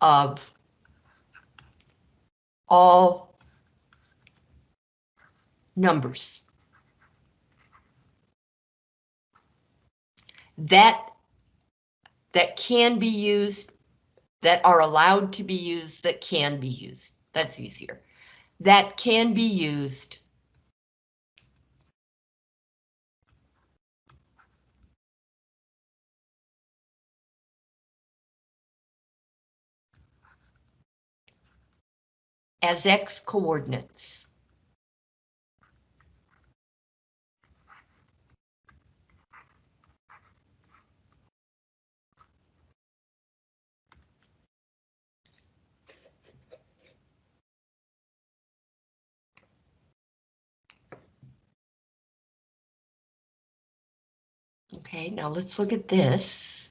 of all numbers. That, that can be used, that are allowed to be used, that can be used. That's easier. That can be used as x coordinates. Okay, now let's look at this.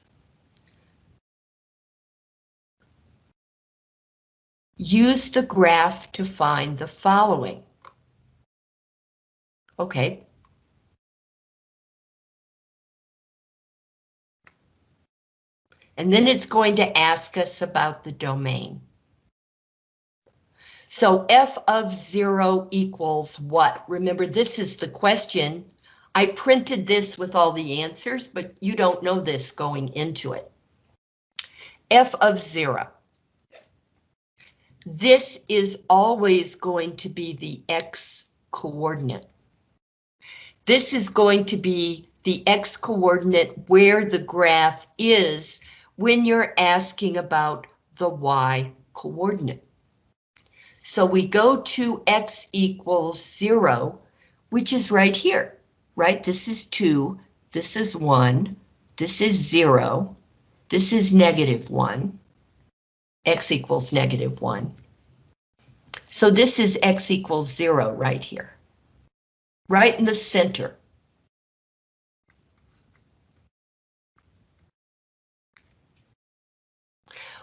Use the graph to find the following. Okay. And then it's going to ask us about the domain. So f of zero equals what? Remember, this is the question. I printed this with all the answers, but you don't know this going into it. f of zero. This is always going to be the x coordinate. This is going to be the x coordinate where the graph is when you're asking about the y coordinate. So we go to x equals zero, which is right here, right? This is two, this is one, this is zero, this is negative one x equals negative 1. So this is x equals 0 right here. Right in the center.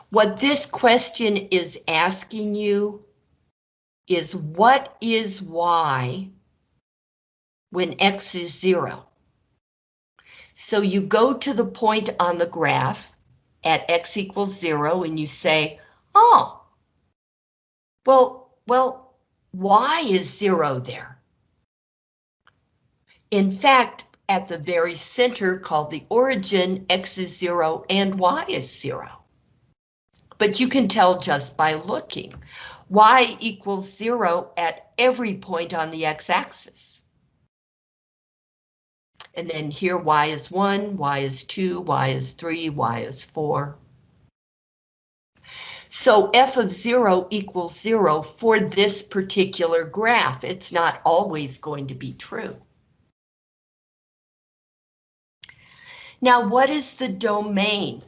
What this question is asking you is what is y when x is 0? So you go to the point on the graph at x equals zero and you say, oh, well, well, y is zero there. In fact, at the very center called the origin, x is zero and y is zero. But you can tell just by looking. y equals zero at every point on the x-axis. And then here y is 1, y is 2, y is 3, y is 4. So f of 0 equals 0 for this particular graph. It's not always going to be true. Now, what is the domain?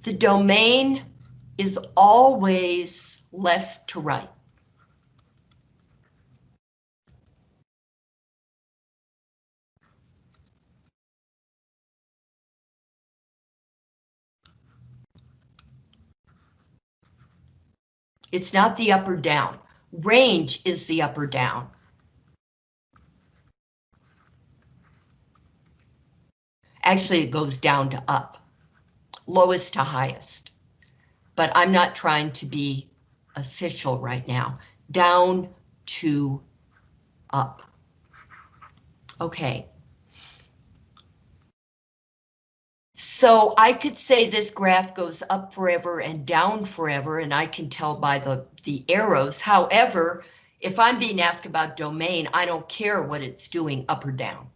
The domain is always left to right. It's not the up or down. Range is the up or down. Actually, it goes down to up, lowest to highest. But I'm not trying to be official right now. Down to up. Okay. So I could say this graph goes up forever and down forever, and I can tell by the, the arrows. However, if I'm being asked about domain, I don't care what it's doing up or down.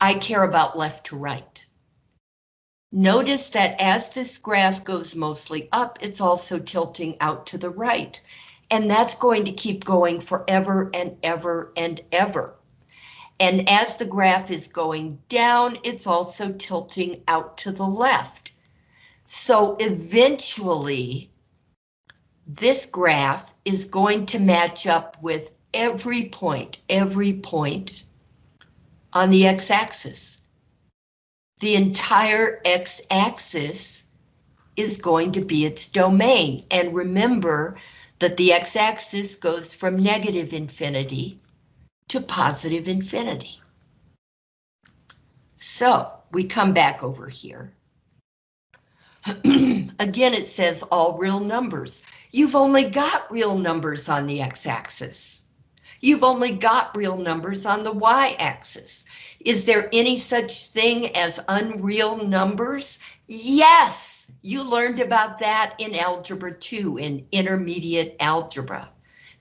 I care about left to right. Notice that as this graph goes mostly up, it's also tilting out to the right. And that's going to keep going forever and ever and ever. And as the graph is going down, it's also tilting out to the left. So eventually, this graph is going to match up with every point, every point on the x-axis. The entire x-axis is going to be its domain. And remember that the x-axis goes from negative infinity to positive infinity. So we come back over here. Again, it says all real numbers. You've only got real numbers on the x-axis. You've only got real numbers on the y-axis. Is there any such thing as unreal numbers? Yes, you learned about that in Algebra 2, in intermediate algebra,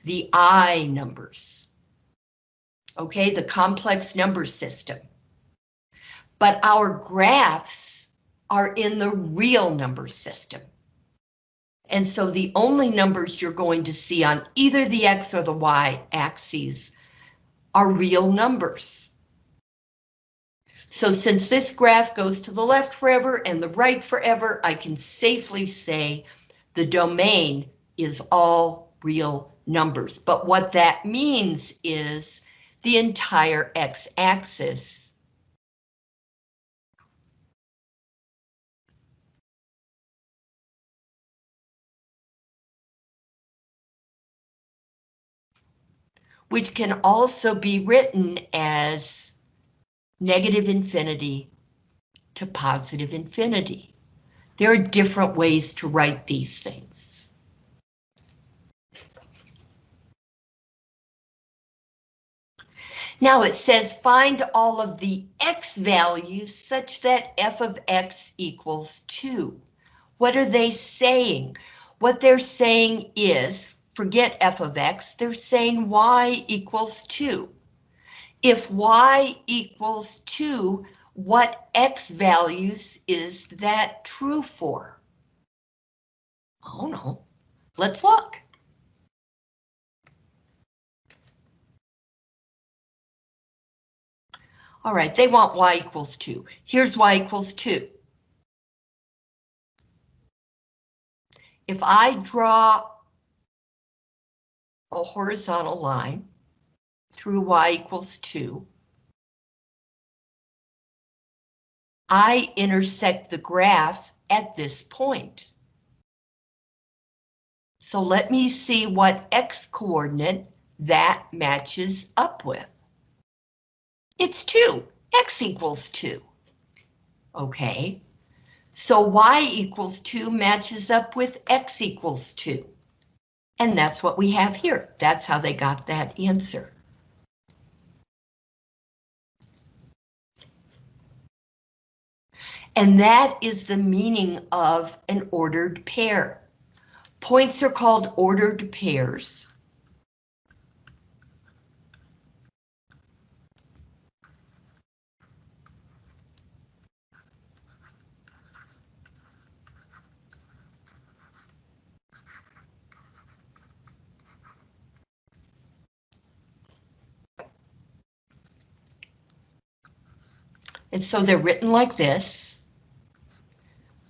the I numbers. Okay, the complex number system. But our graphs are in the real number system. And so the only numbers you're going to see on either the X or the Y axes are real numbers. So since this graph goes to the left forever and the right forever, I can safely say the domain is all real numbers. But what that means is the entire x-axis which can also be written as negative infinity to positive infinity. There are different ways to write these things. Now it says find all of the x values such that f of x equals 2. What are they saying? What they're saying is, forget f of x, they're saying y equals 2. If y equals 2, what x values is that true for? Oh no, let's look. All right, they want y equals 2. Here's y equals 2. If I draw a horizontal line through y equals 2. I intersect the graph at this point. So let me see what x coordinate that matches up with. It's 2. X equals 2. Okay. So Y equals 2 matches up with X equals 2. And that's what we have here. That's how they got that answer. And that is the meaning of an ordered pair. Points are called ordered pairs. And so they're written like this,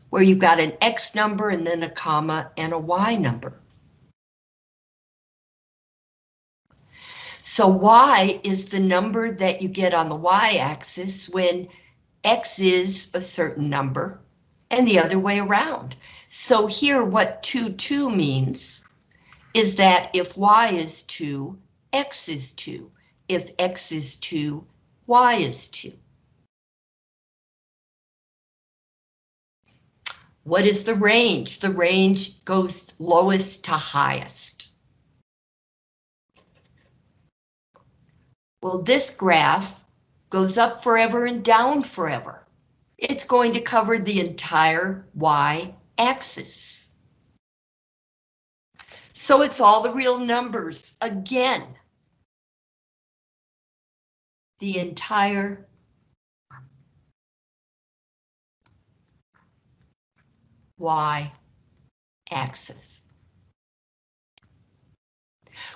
where you've got an X number and then a comma and a Y number. So Y is the number that you get on the Y axis when X is a certain number and the other way around. So here what 2, 2 means is that if Y is 2, X is 2. If X is 2, Y is 2. What is the range? The range goes lowest to highest. Well, this graph goes up forever and down forever. It's going to cover the entire y-axis. So it's all the real numbers again. The entire y-axis.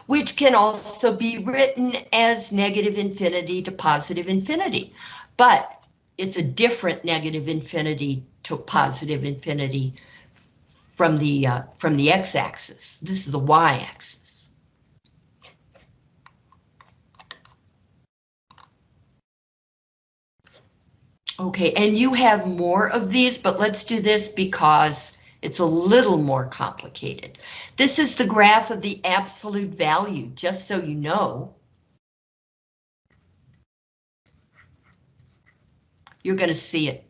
Which can also be written as negative infinity to positive infinity, but it's a different negative infinity to positive infinity from the uh, from the x-axis. This is the y-axis. Okay, and you have more of these, but let's do this because it's a little more complicated. This is the graph of the absolute value, just so you know. You're going to see it.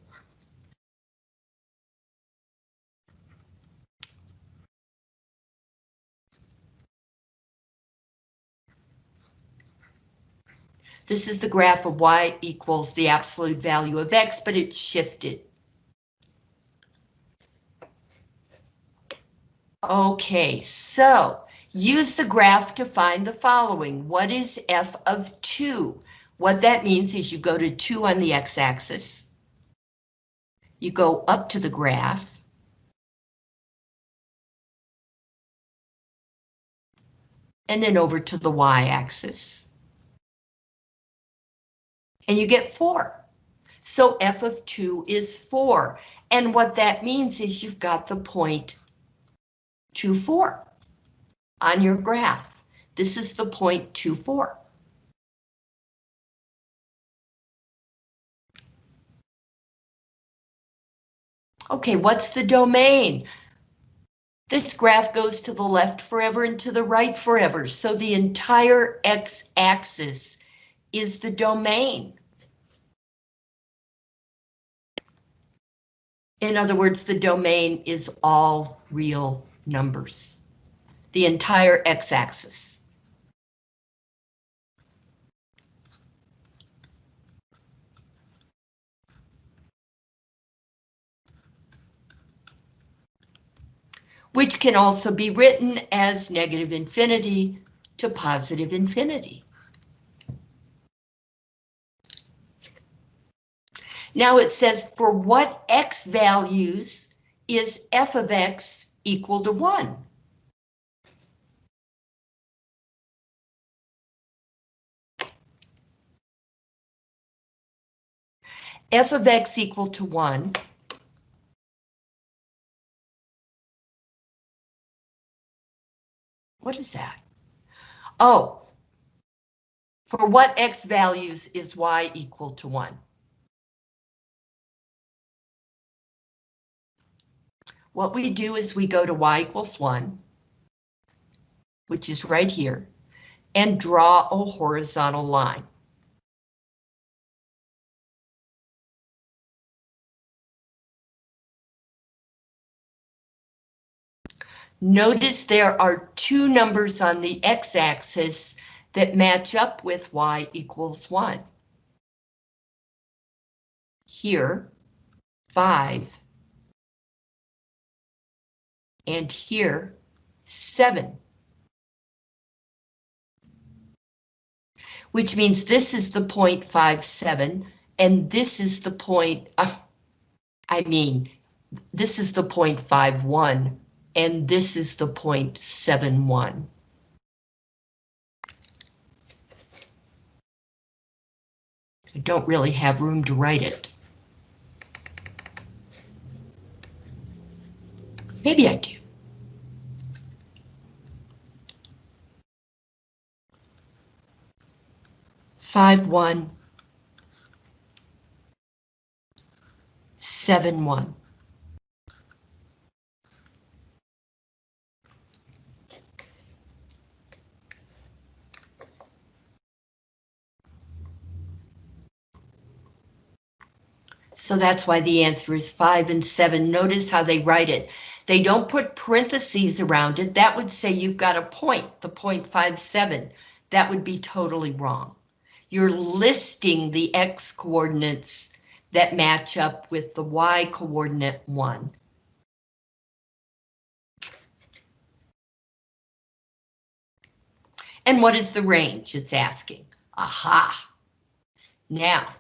This is the graph of y equals the absolute value of x, but it's shifted. Okay, so use the graph to find the following. What is f of 2? What that means is you go to 2 on the x-axis. You go up to the graph. And then over to the y-axis. And you get 4. So f of 2 is 4. And what that means is you've got the point 2, 4 on your graph. This is the point 2, 4. Okay, what's the domain? This graph goes to the left forever and to the right forever, so the entire x-axis is the domain. In other words, the domain is all real numbers. The entire x-axis. Which can also be written as negative infinity to positive infinity. Now it says for what x values is f of x equal to 1? f of x equal to 1. What is that? Oh, for what x values is y equal to 1? What we do is we go to y equals 1, which is right here, and draw a horizontal line. Notice there are two numbers on the x-axis that match up with y equals 1. Here, 5 and here, 7. Which means this is the 0.57 and this is the point, uh, I mean, this is the 0.51 and this is the 0.71. I don't really have room to write it. Maybe I do. Five, one. Seven, one. So that's why the answer is five and seven. Notice how they write it. They don't put parentheses around it. That would say you've got a point, the 0.57. That would be totally wrong. You're listing the x coordinates that match up with the y coordinate 1. And what is the range? It's asking. Aha. Now,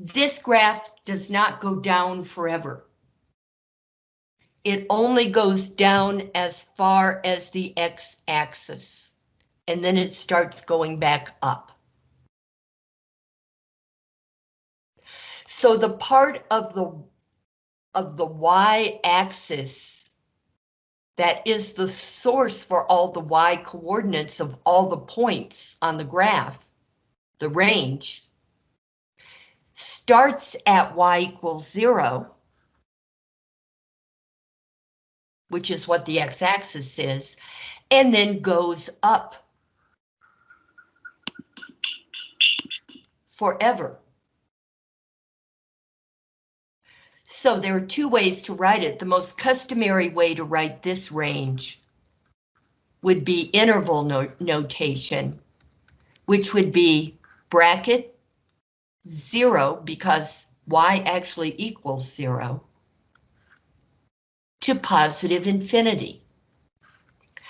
This graph does not go down forever. It only goes down as far as the x-axis, and then it starts going back up. So the part of the of the y-axis that is the source for all the y coordinates of all the points on the graph, the range, starts at y equals zero, which is what the x-axis is, and then goes up forever. So there are two ways to write it. The most customary way to write this range would be interval no notation, which would be bracket zero because y actually equals zero to positive infinity.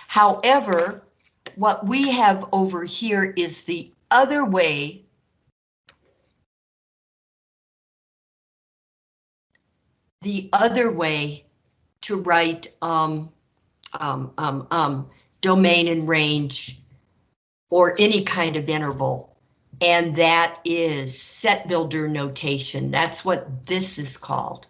However, what we have over here is the other way the other way to write um, um, um, um, domain and range or any kind of interval and that is set builder notation. That's what this is called.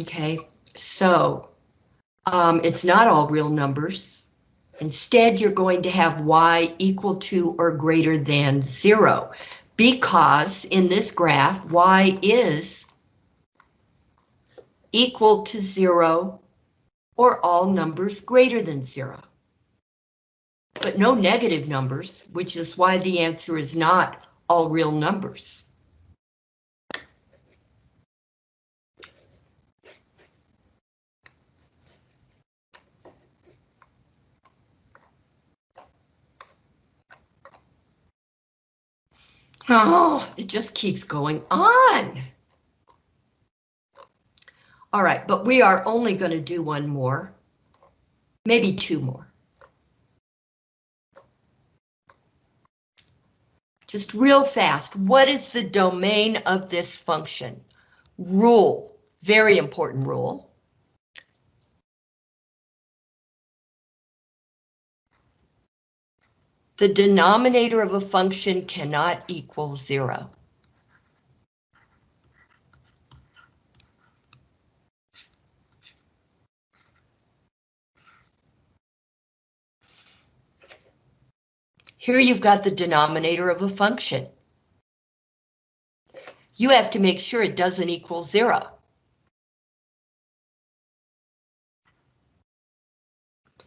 Okay, so um, it's not all real numbers. Instead, you're going to have y equal to or greater than zero, because in this graph, y is equal to zero or all numbers greater than zero. But no negative numbers, which is why the answer is not all real numbers. Oh, it just keeps going on. All right, but we are only going to do one more, maybe two more. Just real fast, what is the domain of this function? Rule, very important rule. The denominator of a function cannot equal zero. Here you've got the denominator of a function. You have to make sure it doesn't equal zero.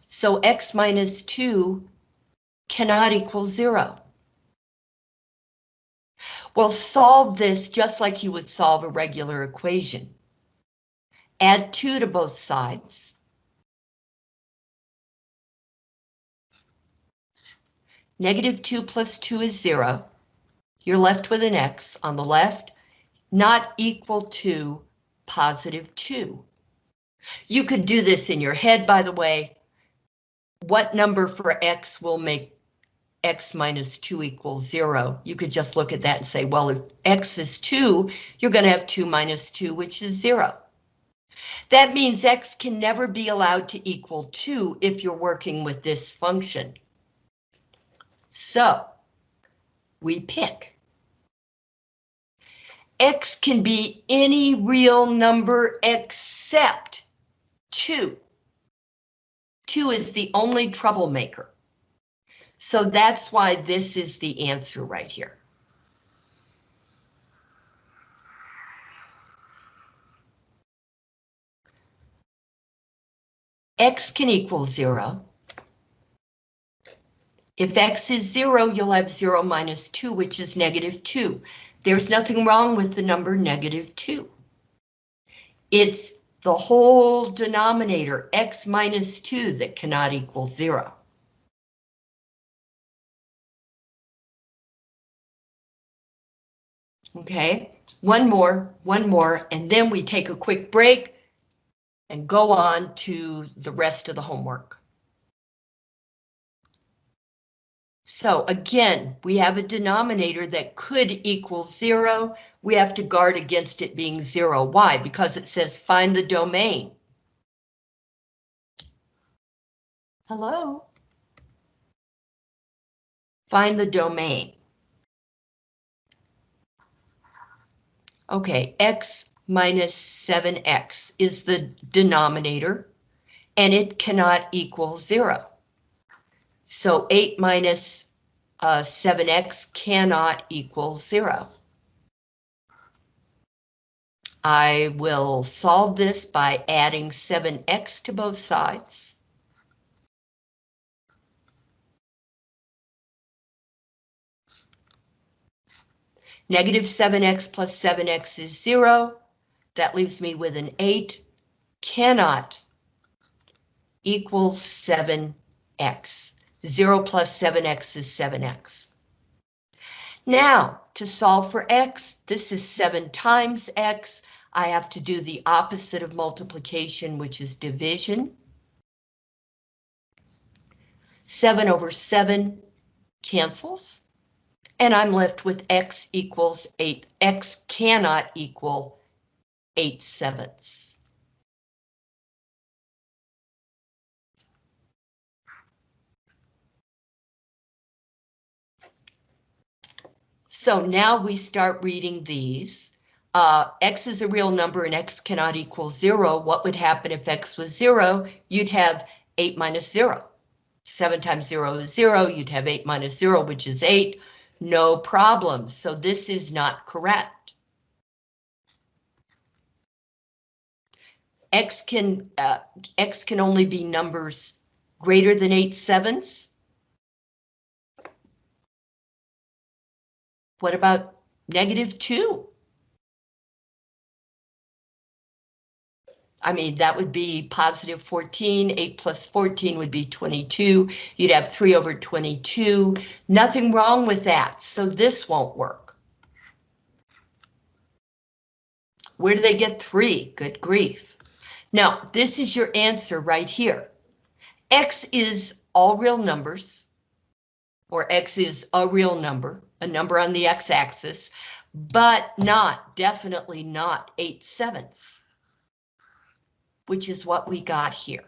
So x minus 2 cannot equal zero. Well, solve this just like you would solve a regular equation. Add 2 to both sides. Negative 2 plus 2 is 0. You're left with an x on the left, not equal to positive 2. You could do this in your head, by the way. What number for x will make x minus 2 equals 0? You could just look at that and say, well, if x is 2, you're going to have 2 minus 2, which is 0. That means x can never be allowed to equal 2 if you're working with this function. So, we pick. X can be any real number except 2. 2 is the only troublemaker. So that's why this is the answer right here. X can equal 0. If x is 0, you'll have 0 minus 2, which is negative 2. There's nothing wrong with the number negative 2. It's the whole denominator, x minus 2, that cannot equal 0. Okay, one more, one more, and then we take a quick break and go on to the rest of the homework. So again, we have a denominator that could equal zero. We have to guard against it being zero. Why? Because it says find the domain. Hello? Find the domain. Okay, x minus 7x is the denominator, and it cannot equal zero. So 8 minus uh, 7x cannot equal 0. I will solve this by adding 7x to both sides. Negative 7x plus 7x is 0. That leaves me with an 8. Cannot equal 7x. 0 plus 7x is 7x. Now, to solve for x, this is 7 times x. I have to do the opposite of multiplication, which is division. 7 over 7 cancels, and I'm left with x equals 8. x cannot equal 8 sevenths. So now we start reading these. Uh, x is a real number and x cannot equal zero. What would happen if x was zero? You'd have eight minus zero. Seven times zero is zero. You'd have eight minus zero, which is eight. No problem. So this is not correct. X can uh, X can only be numbers greater than eight sevenths. What about negative 2? I mean, that would be positive 14, 8 plus 14 would be 22. You'd have 3 over 22. Nothing wrong with that, so this won't work. Where do they get 3? Good grief. Now, this is your answer right here. X is all real numbers, or X is a real number a number on the x-axis, but not, definitely not 8 sevenths, which is what we got here.